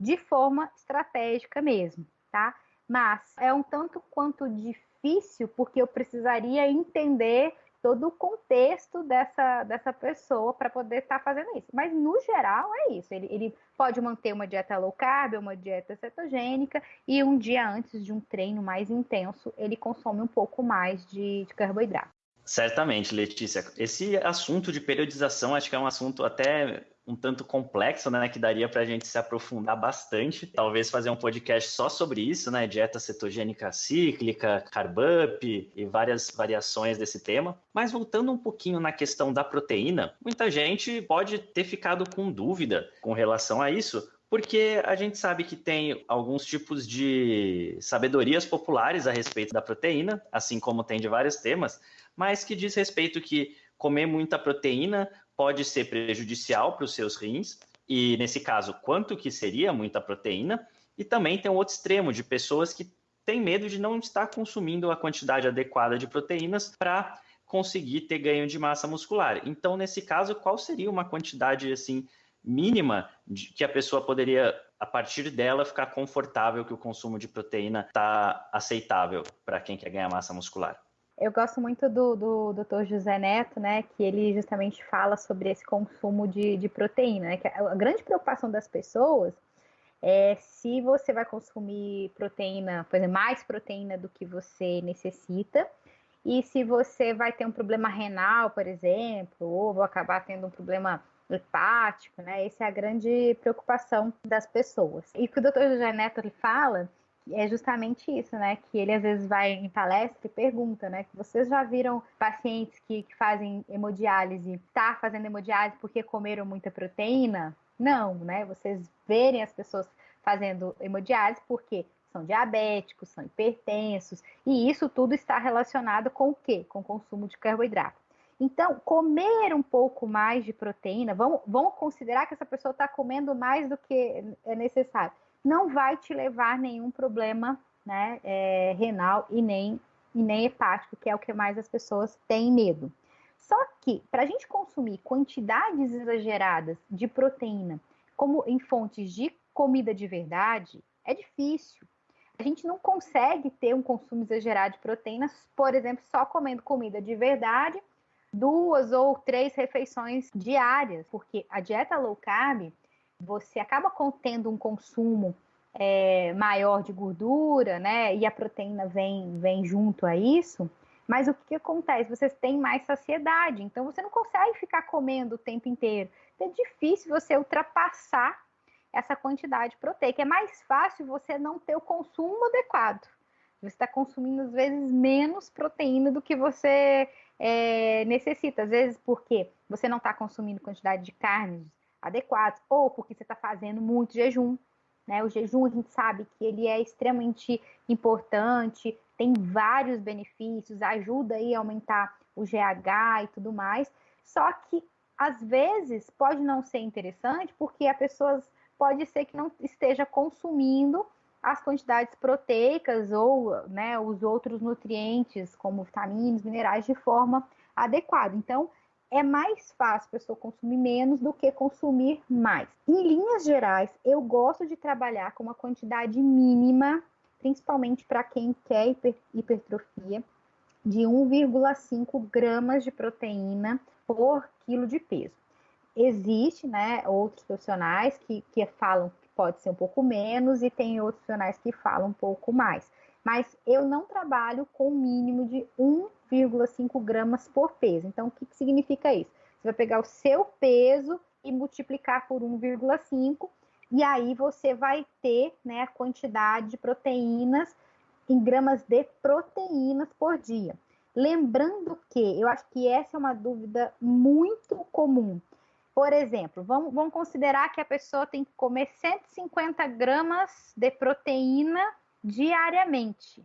de forma estratégica mesmo, tá? Mas é um tanto quanto difícil, porque eu precisaria entender todo o contexto dessa, dessa pessoa para poder estar tá fazendo isso. Mas, no geral, é isso. Ele, ele pode manter uma dieta low carb, uma dieta cetogênica, e um dia antes de um treino mais intenso, ele consome um pouco mais de, de carboidrato. Certamente, Letícia. Esse assunto de periodização acho que é um assunto até um tanto complexo, né, que daria para a gente se aprofundar bastante, talvez fazer um podcast só sobre isso, né, dieta cetogênica cíclica, carb up e várias variações desse tema. Mas voltando um pouquinho na questão da proteína, muita gente pode ter ficado com dúvida com relação a isso, porque a gente sabe que tem alguns tipos de sabedorias populares a respeito da proteína, assim como tem de vários temas, mas que diz respeito que comer muita proteína pode ser prejudicial para os seus rins, e nesse caso, quanto que seria muita proteína, e também tem um outro extremo de pessoas que têm medo de não estar consumindo a quantidade adequada de proteínas para conseguir ter ganho de massa muscular. Então, nesse caso, qual seria uma quantidade assim mínima de, que a pessoa poderia, a partir dela, ficar confortável que o consumo de proteína está aceitável para quem quer ganhar massa muscular? Eu gosto muito do, do Dr. José Neto, né, que ele justamente fala sobre esse consumo de, de proteína, né, que a grande preocupação das pessoas é se você vai consumir proteína, por exemplo, mais proteína do que você necessita, e se você vai ter um problema renal, por exemplo, ou vai acabar tendo um problema hepático, né? Essa é a grande preocupação das pessoas. E o que o Dr. José Neto ele fala é justamente isso, né? Que ele às vezes vai em palestra e pergunta, né? Que vocês já viram pacientes que, que fazem hemodiálise, tá fazendo hemodiálise porque comeram muita proteína? Não, né? Vocês verem as pessoas fazendo hemodiálise porque são diabéticos, são hipertensos, e isso tudo está relacionado com o quê? Com o consumo de carboidrato. Então, comer um pouco mais de proteína, vamos, vamos considerar que essa pessoa está comendo mais do que é necessário não vai te levar nenhum problema né, é, renal e nem, e nem hepático, que é o que mais as pessoas têm medo. Só que, para a gente consumir quantidades exageradas de proteína, como em fontes de comida de verdade, é difícil. A gente não consegue ter um consumo exagerado de proteínas, por exemplo, só comendo comida de verdade, duas ou três refeições diárias, porque a dieta low carb você acaba tendo um consumo é, maior de gordura, né? E a proteína vem, vem junto a isso. Mas o que, acontece? Você tem mais saciedade, então você não consegue ficar comendo o tempo inteiro. Então é difícil você ultrapassar essa quantidade proteica. É mais fácil você não ter o consumo adequado. Você está consumindo, às vezes, menos proteína do que você é, necessita. Às vezes, porque você não está consumindo quantidade de carnes adequados, ou porque você está fazendo muito jejum. Né? O jejum a gente sabe que ele é extremamente importante, tem vários benefícios, ajuda aí a aumentar o GH e tudo mais. Só que às vezes pode não ser interessante porque a pessoa pode ser que não esteja consumindo as quantidades proteicas ou né, os outros nutrientes, como vitaminas, minerais, de forma adequada. Então, é mais fácil a pessoa consumir menos do que consumir mais. Em linhas gerais, eu gosto de trabalhar com uma quantidade mínima, principalmente para quem quer hiper, hipertrofia, de 1,5 gramas de proteína por quilo de peso. Existe, né, outros profissionais que, que falam que pode ser um pouco menos e tem outros profissionais que falam um pouco mais. Mas eu não trabalho com o mínimo de 1 1,5 gramas por peso. Então, o que, que significa isso? Você vai pegar o seu peso e multiplicar por 1,5 e aí você vai ter né, a quantidade de proteínas em gramas de proteínas por dia. Lembrando que eu acho que essa é uma dúvida muito comum. Por exemplo, vamos, vamos considerar que a pessoa tem que comer 150 gramas de proteína diariamente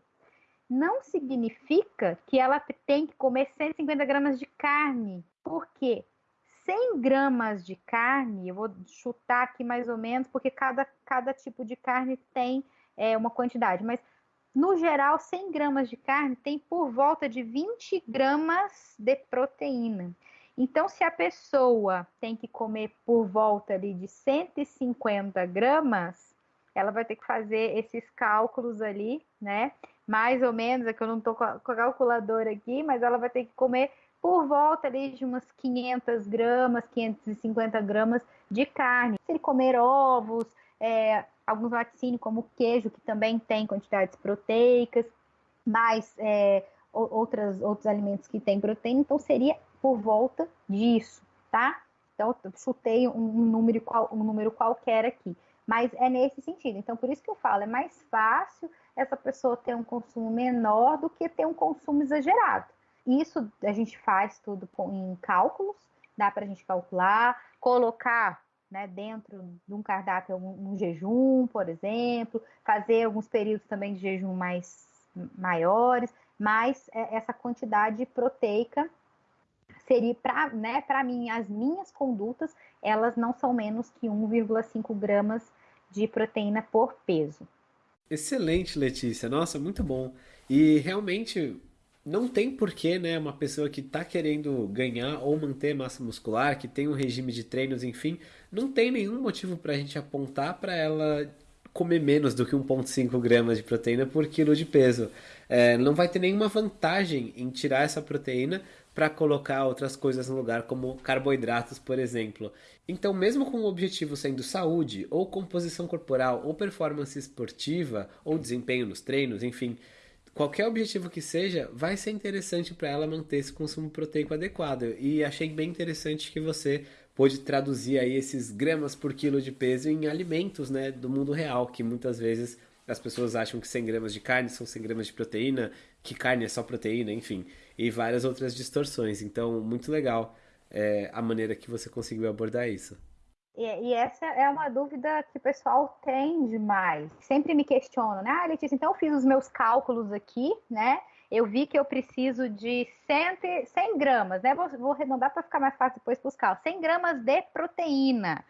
não significa que ela tem que comer 150 gramas de carne. Por quê? 100 gramas de carne, eu vou chutar aqui mais ou menos, porque cada, cada tipo de carne tem é, uma quantidade, mas no geral, 100 gramas de carne tem por volta de 20 gramas de proteína. Então, se a pessoa tem que comer por volta ali de 150 gramas, ela vai ter que fazer esses cálculos ali, né? mais ou menos, é que eu não estou com a calculadora aqui, mas ela vai ter que comer por volta ali de umas 500 gramas, 550 gramas de carne. Se ele comer ovos, é, alguns laticínios como queijo, que também tem quantidades proteicas, mais é, outras, outros alimentos que têm proteína, então seria por volta disso, tá? Então, eu chutei um, número, um número qualquer aqui, mas é nesse sentido. Então, por isso que eu falo, é mais fácil essa pessoa ter um consumo menor do que ter um consumo exagerado. Isso a gente faz tudo em cálculos, dá para a gente calcular, colocar né, dentro de um cardápio um, um, jejum, por exemplo, fazer alguns períodos também de jejum mais maiores, mas é, essa quantidade proteica seria para né, para mim as minhas condutas elas não são menos que 1,5 gramas de proteína por peso. Excelente, Letícia. Nossa, muito bom. E realmente não tem porquê, né, uma pessoa que está querendo ganhar ou manter massa muscular, que tem um regime de treinos, enfim, não tem nenhum motivo para a gente apontar para ela comer menos do que 1,5 gramas de proteína por quilo de peso. É, não vai ter nenhuma vantagem em tirar essa proteína para colocar outras coisas no lugar, como carboidratos, por exemplo. Então, mesmo com o objetivo sendo saúde, ou composição corporal, ou performance esportiva, ou desempenho nos treinos, enfim, qualquer objetivo que seja, vai ser interessante para ela manter esse consumo proteico adequado. E achei bem interessante que você pôde traduzir aí esses gramas por quilo de peso em alimentos, né, do mundo real, que muitas vezes as pessoas acham que 100 gramas de carne são 100 gramas de proteína, que carne é só proteína, enfim, e várias outras distorções. Então, muito legal é, a maneira que você conseguiu abordar isso. E, e, essa é uma dúvida que o pessoal tem demais. Sempre me questionam, né? Ah, Letícia, então eu fiz os meus cálculos aqui, né? Eu vi que eu preciso de 100, 100 gramas, né? Vou, vou arredondar para ficar mais fácil depois buscar. 100 gramas de proteína.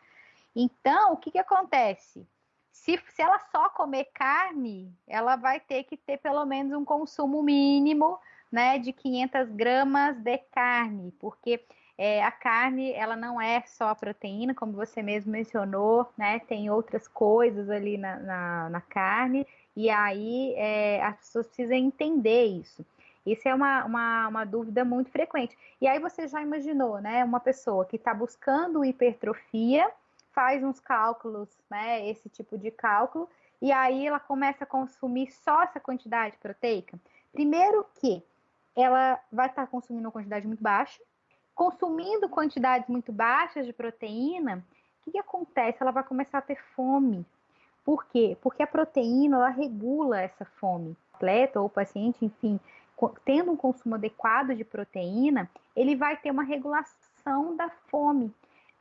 Então, o que, que acontece? Se, se ela só comer carne, ela vai ter que ter pelo menos um consumo mínimo né, de 500 gramas de carne, porque é, a carne, ela não é só proteína, como você mesmo mencionou, né? Tem outras coisas ali na, na, na carne, e aí é, as pessoas precisam entender isso. Isso é uma, uma, uma, dúvida muito frequente. E aí você já imaginou, né? Uma pessoa que está buscando hipertrofia, faz uns cálculos, né? Esse tipo de cálculo, e aí ela começa a consumir só essa quantidade proteica. Primeiro que ela vai estar consumindo uma quantidade muito baixa, consumindo quantidades muito baixas de proteína, o que, que acontece? Ela vai começar a ter fome. Por quê? Porque a proteína ela regula essa fome. O atleta ou o paciente, enfim, tendo um consumo adequado de proteína, ele vai ter uma regulação da fome.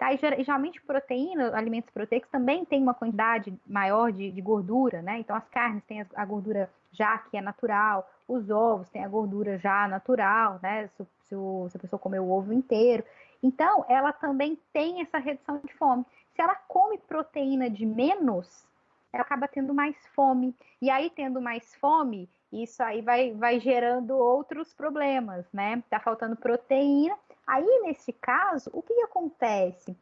Tá? E geralmente proteína, alimentos proteicos também tem uma quantidade maior de, de gordura, né? Então as carnes têm a gordura já que é natural, os ovos têm a gordura já natural, né? Se, se, o, se a pessoa comer o ovo inteiro. Então, ela também tem essa redução de fome. Se ela come proteína de menos, ela acaba tendo mais fome. E aí, tendo mais fome, isso aí vai, vai gerando outros problemas, né? Tá faltando proteína. Aí, nesse caso, o que, acontece?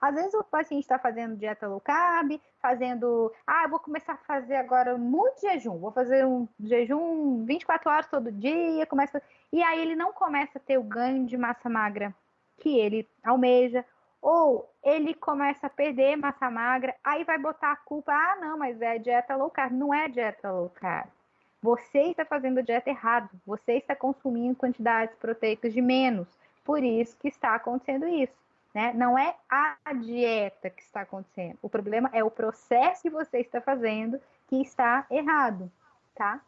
Às vezes o paciente está fazendo dieta low carb, fazendo, ah, vou começar a fazer agora muito jejum, vou fazer um jejum 24 horas todo dia, começa, e aí ele não começa a ter o ganho de massa magra que ele almeja, ou ele começa a perder massa magra, aí vai botar a culpa, ah, não, mas é dieta low carb, não é dieta low carb. Você está fazendo a dieta errado, você está consumindo quantidades proteicas de menos, por isso que está acontecendo isso. Né? Não é a dieta que está acontecendo. O problema é o processo que você está fazendo que está errado, tá?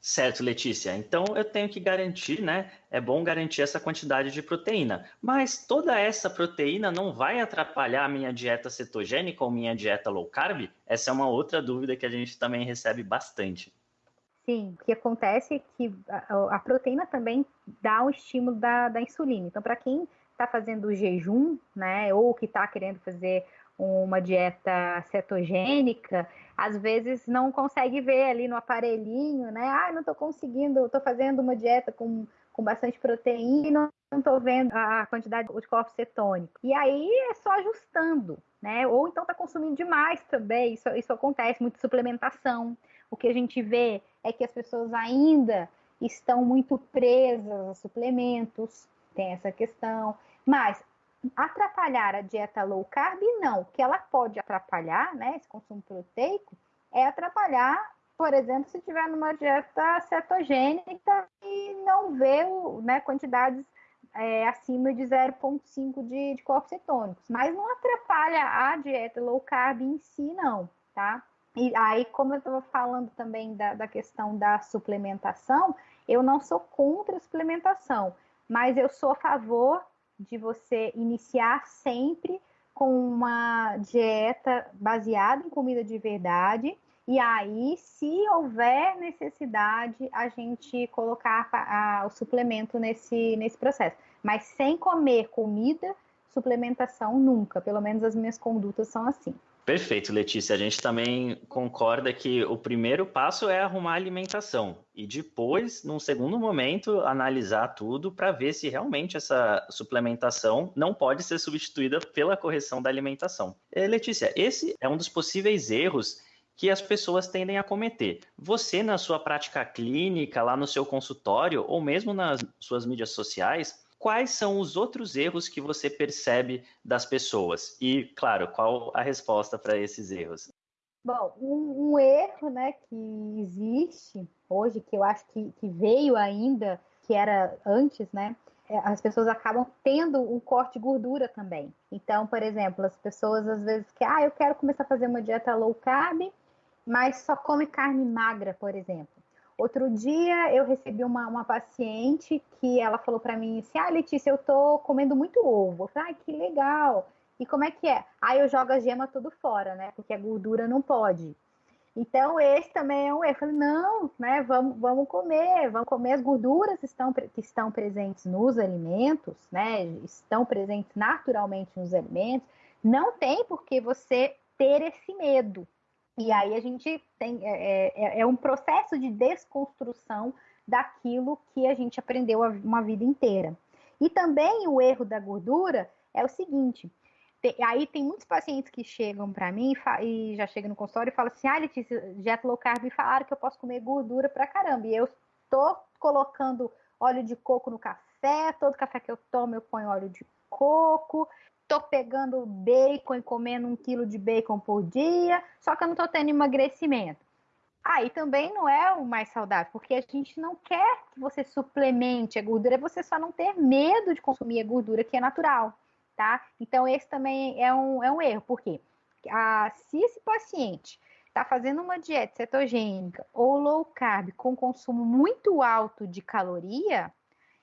Certo, Letícia. Então eu tenho que garantir, né? É bom garantir essa quantidade de proteína. Mas toda essa proteína não vai atrapalhar a minha dieta cetogênica ou minha dieta low carb? Essa é uma outra dúvida que a gente também recebe bastante. Sim, o que acontece é que a, a proteína também dá o estímulo da, da insulina. Então, para quem está fazendo jejum, né, ou que está querendo fazer uma dieta cetogênica, às vezes não consegue ver ali no aparelhinho, né? Ah, não estou conseguindo, estou fazendo uma dieta com, com bastante proteína e não estou vendo a quantidade de corpos cetônicos. E aí é só ajustando, né? Ou então está consumindo demais também, isso, isso acontece, muita suplementação. O que a gente vê é que as pessoas ainda estão muito presas a suplementos, tem essa questão. Mas atrapalhar a dieta low carb, não. O que ela pode atrapalhar, né, esse consumo proteico, é atrapalhar por exemplo, se tiver numa dieta cetogênica e não vê né, quantidades é, acima de 0,5 de, de corpos cetônicos. Mas não atrapalha a dieta low carb em si, não, tá? E aí, como eu estava falando também da, da questão da suplementação, eu não sou contra a suplementação, mas eu sou a favor de você iniciar sempre com uma dieta baseada em comida de verdade. E aí, se houver necessidade, a gente colocar a, o suplemento nesse, nesse processo. Mas sem comer comida, suplementação nunca. Pelo menos as minhas condutas são assim. Perfeito, Letícia. A gente também concorda que o primeiro passo é arrumar a alimentação e depois, num segundo momento, analisar tudo para ver se realmente essa suplementação não pode ser substituída pela correção da alimentação. É, Letícia, esse é um dos possíveis erros que as pessoas tendem a cometer. Você, na sua prática clínica, lá no seu consultório, ou mesmo nas suas mídias sociais, quais são os outros erros que você percebe das pessoas? E, claro, qual a resposta para esses erros? Bom, um, um, erro né, que existe hoje, que eu acho que, que veio ainda, que era antes, né? É, as pessoas acabam tendo um corte de gordura também. Então, por exemplo, as pessoas às vezes que, ah, eu quero começar a fazer uma dieta low carb, mas só come carne magra, por exemplo. Outro dia eu recebi uma, uma paciente que ela falou para mim assim: Ah, Letícia, eu tô comendo muito ovo. Eu falei, ai, que legal. E como é que é? Aí eu jogo a gema tudo fora, né? Porque a gordura não pode. Então, esse também é um erro. Eu falei, não, né? Vamos, vamos comer, vamos comer as gorduras estão, que estão presentes nos alimentos, né? Estão presentes naturalmente nos alimentos. Não tem por que você ter esse medo, e aí a gente tem é, é, é, um processo de desconstrução daquilo que a gente aprendeu uma vida inteira. E também o erro da gordura é o seguinte: tem, aí tem muitos pacientes que chegam para mim e, e, já chegam no consultório e falam assim: ah, Letícia, dieta low carb me falaram que eu posso comer gordura pra caramba. E eu estou colocando óleo de coco no café, todo café que eu tomo eu ponho óleo de coco, tô pegando bacon e comendo um quilo de bacon por dia, só que eu não tô tendo emagrecimento. Aí também não é o mais saudável, porque a gente não quer que você suplemente a gordura, é você só não ter medo de consumir a gordura que é natural, tá? Então esse também é um, é um erro, porque ah, se esse paciente está fazendo uma dieta cetogênica ou low carb com consumo muito alto de caloria,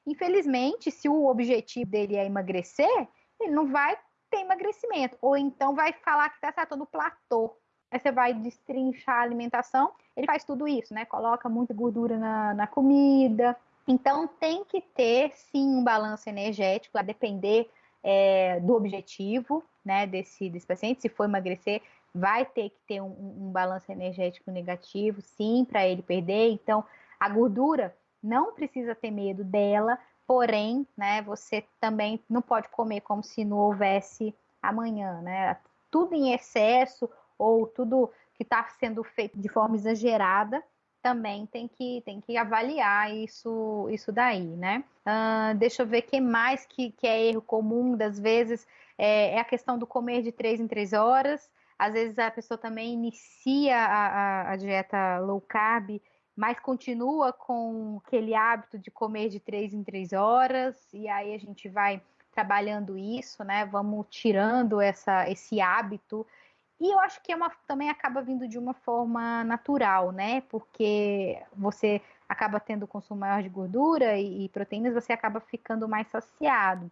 infelizmente, se o objetivo dele é emagrecer, ele não vai ter emagrecimento. Ou então vai falar que está no platô. Aí você vai destrinchar a alimentação, ele faz tudo isso, né? Coloca muita gordura na, na comida. Então tem que ter sim um balanço energético, a depender é, do objetivo né, desse, desse paciente. Se for emagrecer, vai ter que ter um, um balanço energético negativo, sim, para ele perder. Então, a gordura não precisa ter medo dela, Porém, né, você também não pode comer como se não houvesse amanhã, né? Tudo em excesso ou tudo que está sendo feito de forma exagerada também tem que, tem que avaliar isso, isso daí, né? Uh, deixa eu ver que mais que, que é erro comum das vezes é, é, a questão do comer de três em três horas. Às vezes a pessoa também inicia a, a, a dieta low carb mas continua com aquele hábito de comer de três em três horas, e aí a gente vai trabalhando isso, né? Vamos tirando essa, esse hábito. E eu acho que é uma, também acaba vindo de uma forma natural, né? Porque você acaba tendo consumo maior de gordura e, e proteínas, você acaba ficando mais saciado.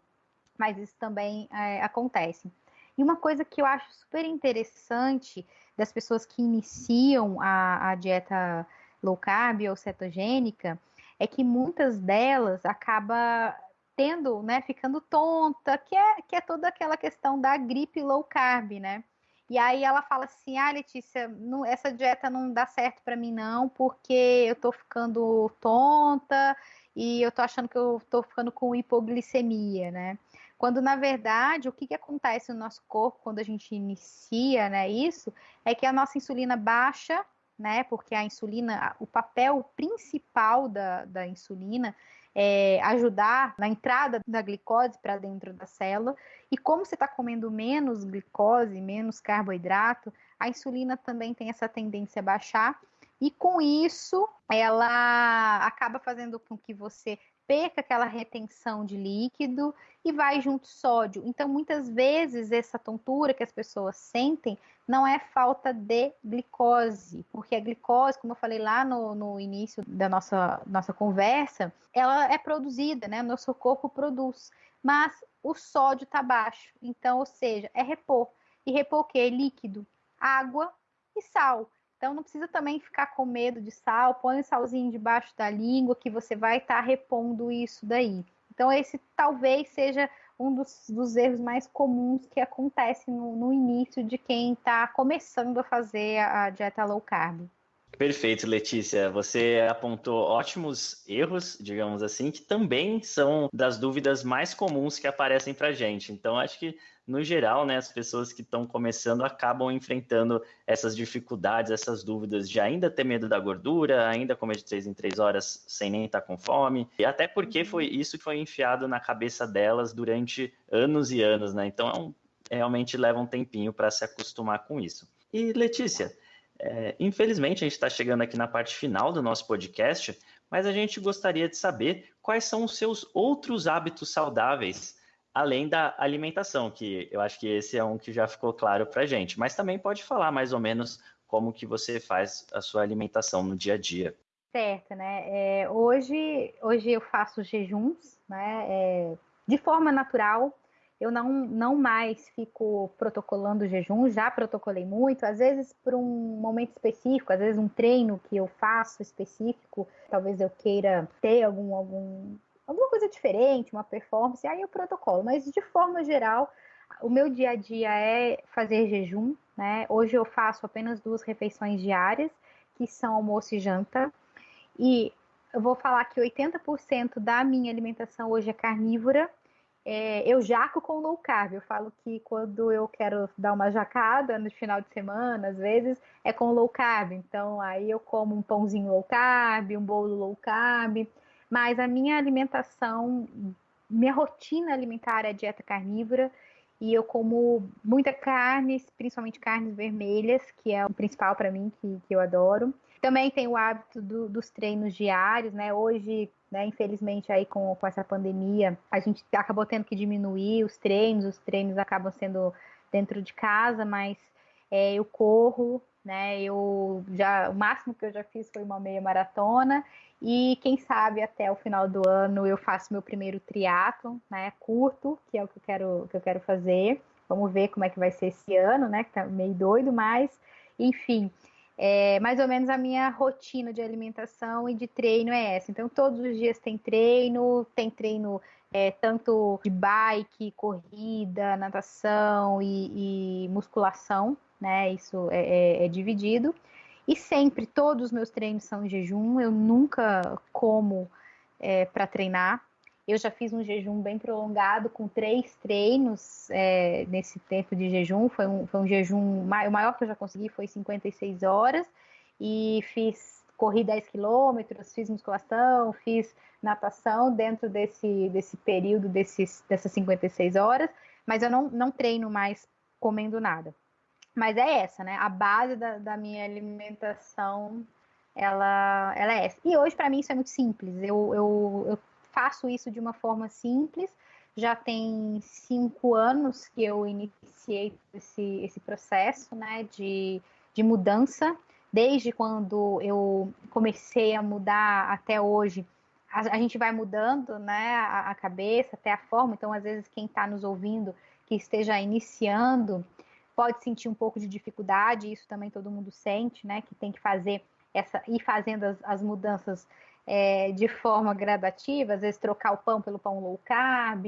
Mas isso também é, acontece. E uma coisa que eu acho super interessante das pessoas que iniciam a, a dieta low carb ou cetogênica, é que muitas delas acaba tendo, né, ficando tonta, que é, que é toda aquela questão da gripe low carb, né? E aí ela fala assim: "Ah, Letícia, não, essa dieta não dá certo para mim não, porque eu tô ficando tonta e eu tô achando que eu tô ficando com hipoglicemia, né? Quando na verdade, o que, que acontece no nosso corpo quando a gente inicia, né, isso, é que a nossa insulina baixa né? Porque a insulina, o papel principal da, da insulina é ajudar na entrada da glicose para dentro da célula. E como você está comendo menos glicose, menos carboidrato, a insulina também tem essa tendência a baixar. E com isso, ela acaba fazendo com que você perca aquela retenção de líquido e vai junto sódio. Então, muitas vezes, essa tontura que as pessoas sentem não é falta de glicose, porque a glicose, como eu falei lá no, no início da nossa, nossa conversa, ela é produzida, né? Nosso corpo produz, mas o sódio está baixo. Então, ou seja, é repor. E repor o quê? Líquido, água e sal. Então não precisa também ficar com medo de sal, põe o salzinho debaixo da língua que você vai estar tá repondo isso daí. Então esse talvez seja um dos, dos erros mais comuns que acontece no, no início de quem está começando a fazer a, a dieta low carb. Perfeito, Letícia. Você apontou ótimos erros, digamos assim, que também são das dúvidas mais comuns que aparecem para gente. Então, acho que no geral, né, as pessoas que estão começando acabam enfrentando essas dificuldades, essas dúvidas de ainda ter medo da gordura, ainda comer de três em três horas sem nem estar tá com fome, e até porque uhum. foi isso que foi enfiado na cabeça delas durante anos e anos, né? Então, é um, realmente leva um tempinho para se acostumar com isso. E Letícia, é, infelizmente a gente está chegando aqui na parte final do nosso podcast, mas a gente gostaria de saber quais são os seus outros hábitos saudáveis além da alimentação, que eu acho que esse é um que já ficou claro para a gente. Mas também pode falar mais ou menos como que você faz a sua alimentação no dia a dia. Certo, né? É, hoje, hoje eu faço jejuns, né? É, de forma natural. Eu não, não mais fico protocolando jejum, já protocolei muito, às vezes por um momento específico, às vezes um treino que eu faço específico, talvez eu queira ter algum, algum alguma coisa diferente, uma performance, aí o protocolo. Mas de forma geral, o meu dia a dia é fazer jejum, né? Hoje eu faço apenas duas refeições diárias, que são almoço e janta. E eu vou falar que 80% da minha alimentação hoje é carnívora. É, eu jaco com low carb. Eu falo que quando eu quero dar uma jacada no final de semana, às vezes, é com low carb. Então, aí eu como um pãozinho low carb, um bolo low carb. Mas a minha alimentação, minha rotina alimentar é dieta carnívora e eu como muita carne, principalmente carnes vermelhas, que é o principal para mim, que, que eu adoro. Também tenho o hábito do, dos treinos diários, né? Hoje, né, infelizmente, aí com, com essa pandemia, a gente acabou tendo que diminuir os treinos, os treinos acabam sendo dentro de casa, mas é, eu corro, né? Eu já o máximo que eu já fiz foi uma meia maratona e quem sabe até o final do ano eu faço meu primeiro triatlo, né? Curto, que é o que eu quero, que eu quero fazer. Vamos ver como é que vai ser esse ano, né? Que tá meio doido, mas enfim. É, mais ou menos a minha rotina de alimentação e de treino é essa. Então, todos os dias tem treino, tem treino é, tanto de bike, corrida, natação e, e musculação, né? Isso é, é, é dividido. E sempre, todos os meus treinos são em jejum, eu nunca como é, para treinar. Eu já fiz um jejum bem prolongado, com três treinos é, nesse tempo de jejum. Foi um, foi um jejum, o maior que eu já consegui foi 56 horas. E fiz, corri 10 quilômetros, fiz musculação, fiz natação dentro desse, desse período, desses, dessas 56 horas. Mas eu não, não treino mais comendo nada. Mas é essa, né? A base da, da minha alimentação, ela, ela é essa. E hoje, para mim, isso é muito simples. Eu, eu, eu faço isso de uma forma simples. Já tem cinco anos que eu iniciei esse, esse processo, né? De, de mudança. Desde quando eu comecei a mudar até hoje, a, a gente vai mudando, né? A, a cabeça, até a forma. Então, às vezes, quem está nos ouvindo que esteja iniciando pode sentir um pouco de dificuldade, isso também todo mundo sente, né? Que tem que fazer essa, ir fazendo as, as mudanças é, de forma gradativa, às vezes trocar o pão pelo pão low carb,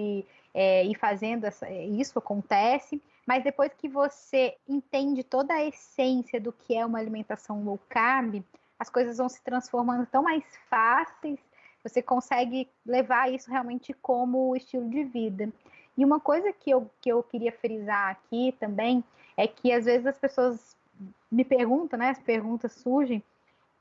é, ir fazendo essa, isso acontece, mas depois que você entende toda a essência do que é uma alimentação low carb, as coisas vão se transformando tão mais fáceis, você consegue levar isso realmente como estilo de vida. E uma coisa que eu, que eu queria frisar aqui também é que às vezes as pessoas me perguntam, né? As perguntas surgem,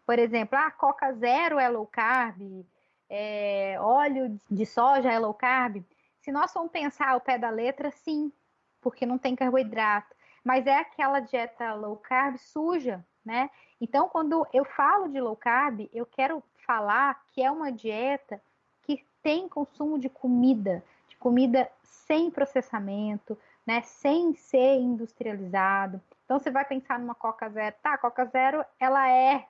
por exemplo, ah, Coca Zero é low carb, é, óleo de soja é low carb. Se nós formos pensar ao pé da letra, sim, porque não tem carboidrato. Mas é aquela dieta low carb suja, né? Então, quando eu falo de low carb, eu quero falar que é uma dieta que tem consumo de comida, de comida sem processamento, né, sem ser industrializado. Então você vai pensar numa Coca Zero, tá? A Coca Zero ela é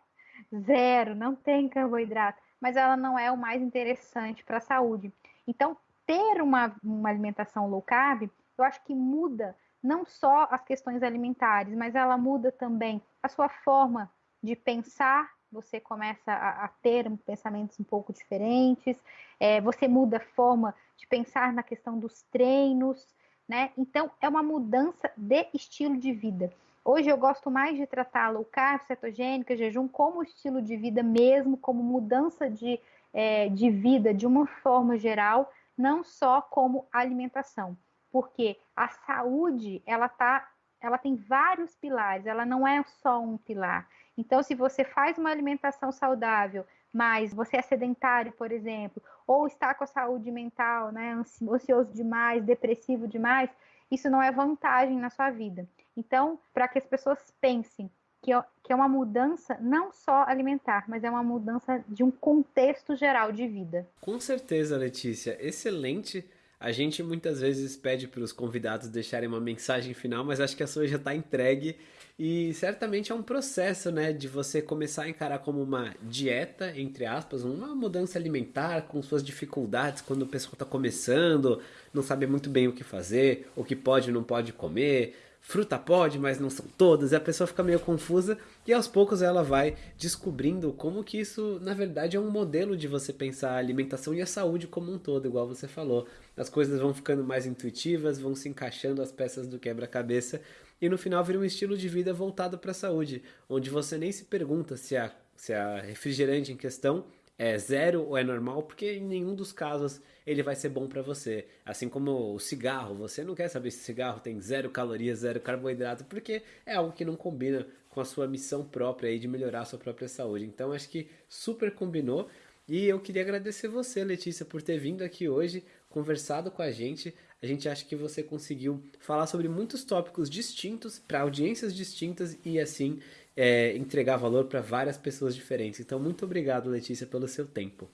zero, não tem carboidrato, mas ela não é o mais interessante para a saúde. Então ter uma, uma alimentação low carb, eu acho que muda não só as questões alimentares, mas ela muda também a sua forma de pensar. Você começa a, a ter pensamentos um pouco diferentes, é, você muda a forma de pensar na questão dos treinos, né? Então, é uma mudança de estilo de vida. Hoje eu gosto mais de tratar low carb, cetogênica, jejum como estilo de vida mesmo, como mudança de, é, de vida de uma forma geral, não só como alimentação. Porque a saúde, ela tá, ela tem vários pilares, ela não é só um pilar. Então, se você faz uma alimentação saudável, mas você é sedentário, por exemplo, ou está com a saúde mental, né, ansioso demais, depressivo demais, isso não é vantagem na sua vida. Então, para que as pessoas pensem que, que é uma mudança não só alimentar, mas é uma mudança de um contexto geral de vida. Com certeza, Letícia. Excelente. A gente muitas vezes pede para os convidados deixarem uma mensagem final, mas acho que a sua já está entregue e certamente é um processo, né, de você começar a encarar como uma dieta, entre aspas, uma mudança alimentar com suas dificuldades quando o pessoal está começando, não sabe muito bem o que fazer, o que pode e não pode comer, fruta pode, mas não são todas, e a pessoa fica meio confusa e aos poucos ela vai descobrindo como que isso, na verdade, é um modelo de você pensar a alimentação e a saúde como um todo, igual você falou. As coisas vão ficando mais intuitivas, vão se encaixando as peças do quebra-cabeça e no final vira um estilo de vida voltado para a saúde, onde você nem se pergunta se a, se a refrigerante em questão é zero ou é normal, porque em nenhum dos casos ele vai ser bom para você. Assim como o cigarro, você não quer saber se o cigarro tem zero calorias, zero carboidrato, porque é algo que não combina com a sua missão própria aí de melhorar a sua própria saúde. Então acho que super combinou. E eu queria agradecer você, Letícia, por ter vindo aqui hoje, conversado com a gente. A gente acha que você conseguiu falar sobre muitos tópicos distintos para audiências distintas e assim é, entregar valor para várias pessoas diferentes. Então, muito obrigado, Letícia, pelo seu tempo.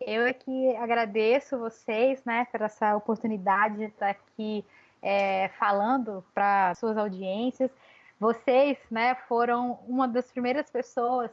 Eu é que agradeço vocês, né, por essa oportunidade de estar aqui é, falando para suas audiências. Vocês, né, foram uma das primeiras pessoas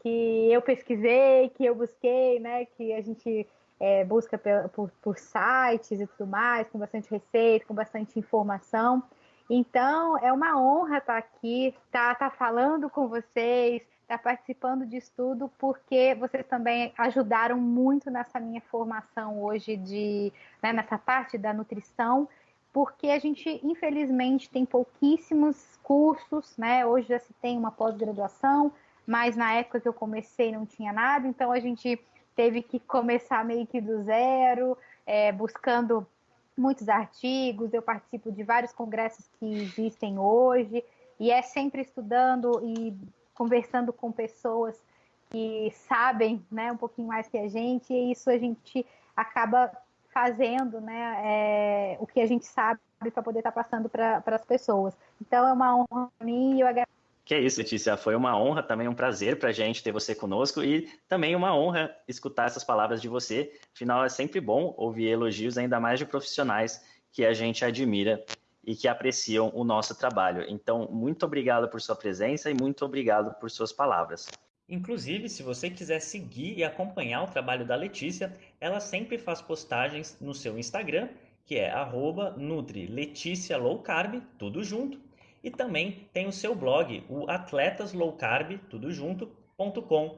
que eu pesquisei, que eu busquei, né, que a gente é, busca por, por, sites e tudo mais, com bastante receita, com bastante informação. Então, é uma honra estar aqui, estar, estar falando com vocês, estar participando disso tudo, porque vocês também ajudaram muito nessa minha formação hoje, de, né, nessa parte da nutrição, porque a gente, infelizmente, tem pouquíssimos cursos, né? Hoje já se tem uma pós-graduação, mas na época que eu comecei não tinha nada, então a gente teve que começar meio que do zero, é, buscando muitos artigos. Eu participo de vários congressos que existem hoje, e é sempre estudando e conversando com pessoas que sabem né, um pouquinho mais que a gente, e isso a gente acaba fazendo né, é, o que a gente sabe para poder estar tá passando para as pessoas. Então é uma honra para mim e eu agradeço que é isso, Letícia. Foi uma honra, também um prazer para a gente ter você conosco e também uma honra escutar essas palavras de você. Afinal, é sempre bom ouvir elogios, ainda mais de profissionais que a gente admira e que apreciam o nosso trabalho. Então, muito obrigado por sua presença e muito obrigado por suas palavras. Inclusive, se você quiser seguir e acompanhar o trabalho da Letícia, ela sempre faz postagens no seu Instagram, que é arroba tudo junto e também tem o seu blog, o atletasLowCarb, tudo junto.com.br.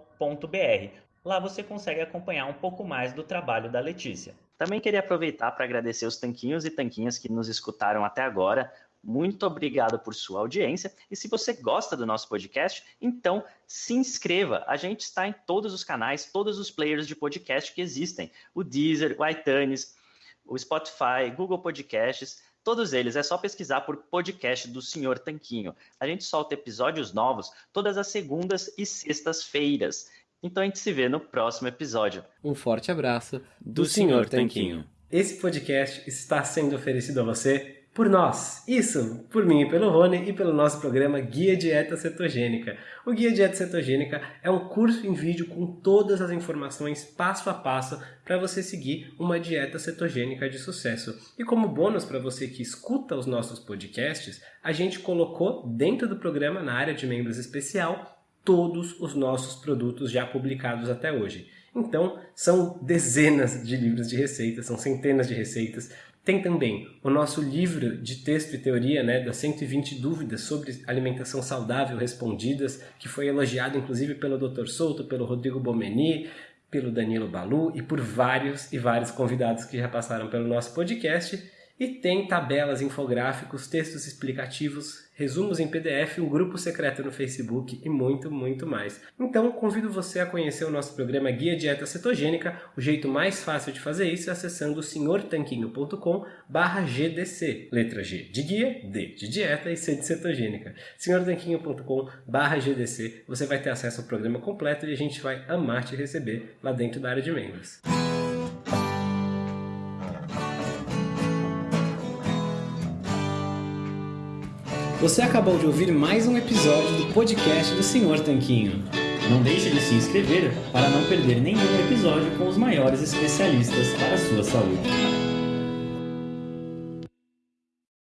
Lá você consegue acompanhar um pouco mais do trabalho da Letícia. Também queria aproveitar para agradecer os tanquinhos e tanquinhas que nos escutaram até agora. Muito obrigado por sua audiência. E se você gosta do nosso podcast, então se inscreva. A gente está em todos os canais, todos os players de podcast que existem: o Deezer, o iTunes, o Spotify, Google Podcasts. Todos eles é só pesquisar por podcast do Senhor Tanquinho. A gente solta episódios novos todas as segundas e sextas-feiras. Então a gente se vê no próximo episódio. Um forte abraço do, do Senhor Tanquinho. Esse podcast está sendo oferecido a você por nós. Isso, por mim pelo Rony e pelo nosso programa Guia Dieta Cetogênica. O Guia Dieta Cetogênica é um curso em vídeo com todas as informações passo a passo para você seguir uma dieta cetogênica de sucesso. E como bônus para você que escuta os nossos podcasts, a gente colocou dentro do programa, na área de membros especial, todos os nossos produtos já publicados até hoje. Então, são dezenas de livros de receitas, são centenas de receitas. Tem também o nosso livro de texto e teoria, né, das 120 dúvidas sobre alimentação saudável respondidas, que foi elogiado inclusive pelo Dr. Souto, pelo Rodrigo Bomeni, pelo Danilo Balu e por vários e vários convidados que já passaram pelo nosso podcast. E tem tabelas, infográficos, textos explicativos, resumos em PDF, um grupo secreto no Facebook e muito, muito mais. Então, convido você a conhecer o nosso programa Guia Dieta Cetogênica. O jeito mais fácil de fazer isso é acessando senhortanquinho.com GDC. Letra G de guia, D de dieta e C de cetogênica. senhortanquinho.com GDC. Você vai ter acesso ao programa completo e a gente vai amar te receber lá dentro da área de membros. Você acabou de ouvir mais um episódio do podcast do Senhor Tanquinho. Não deixe de se inscrever para não perder nenhum episódio com os maiores especialistas para a sua saúde.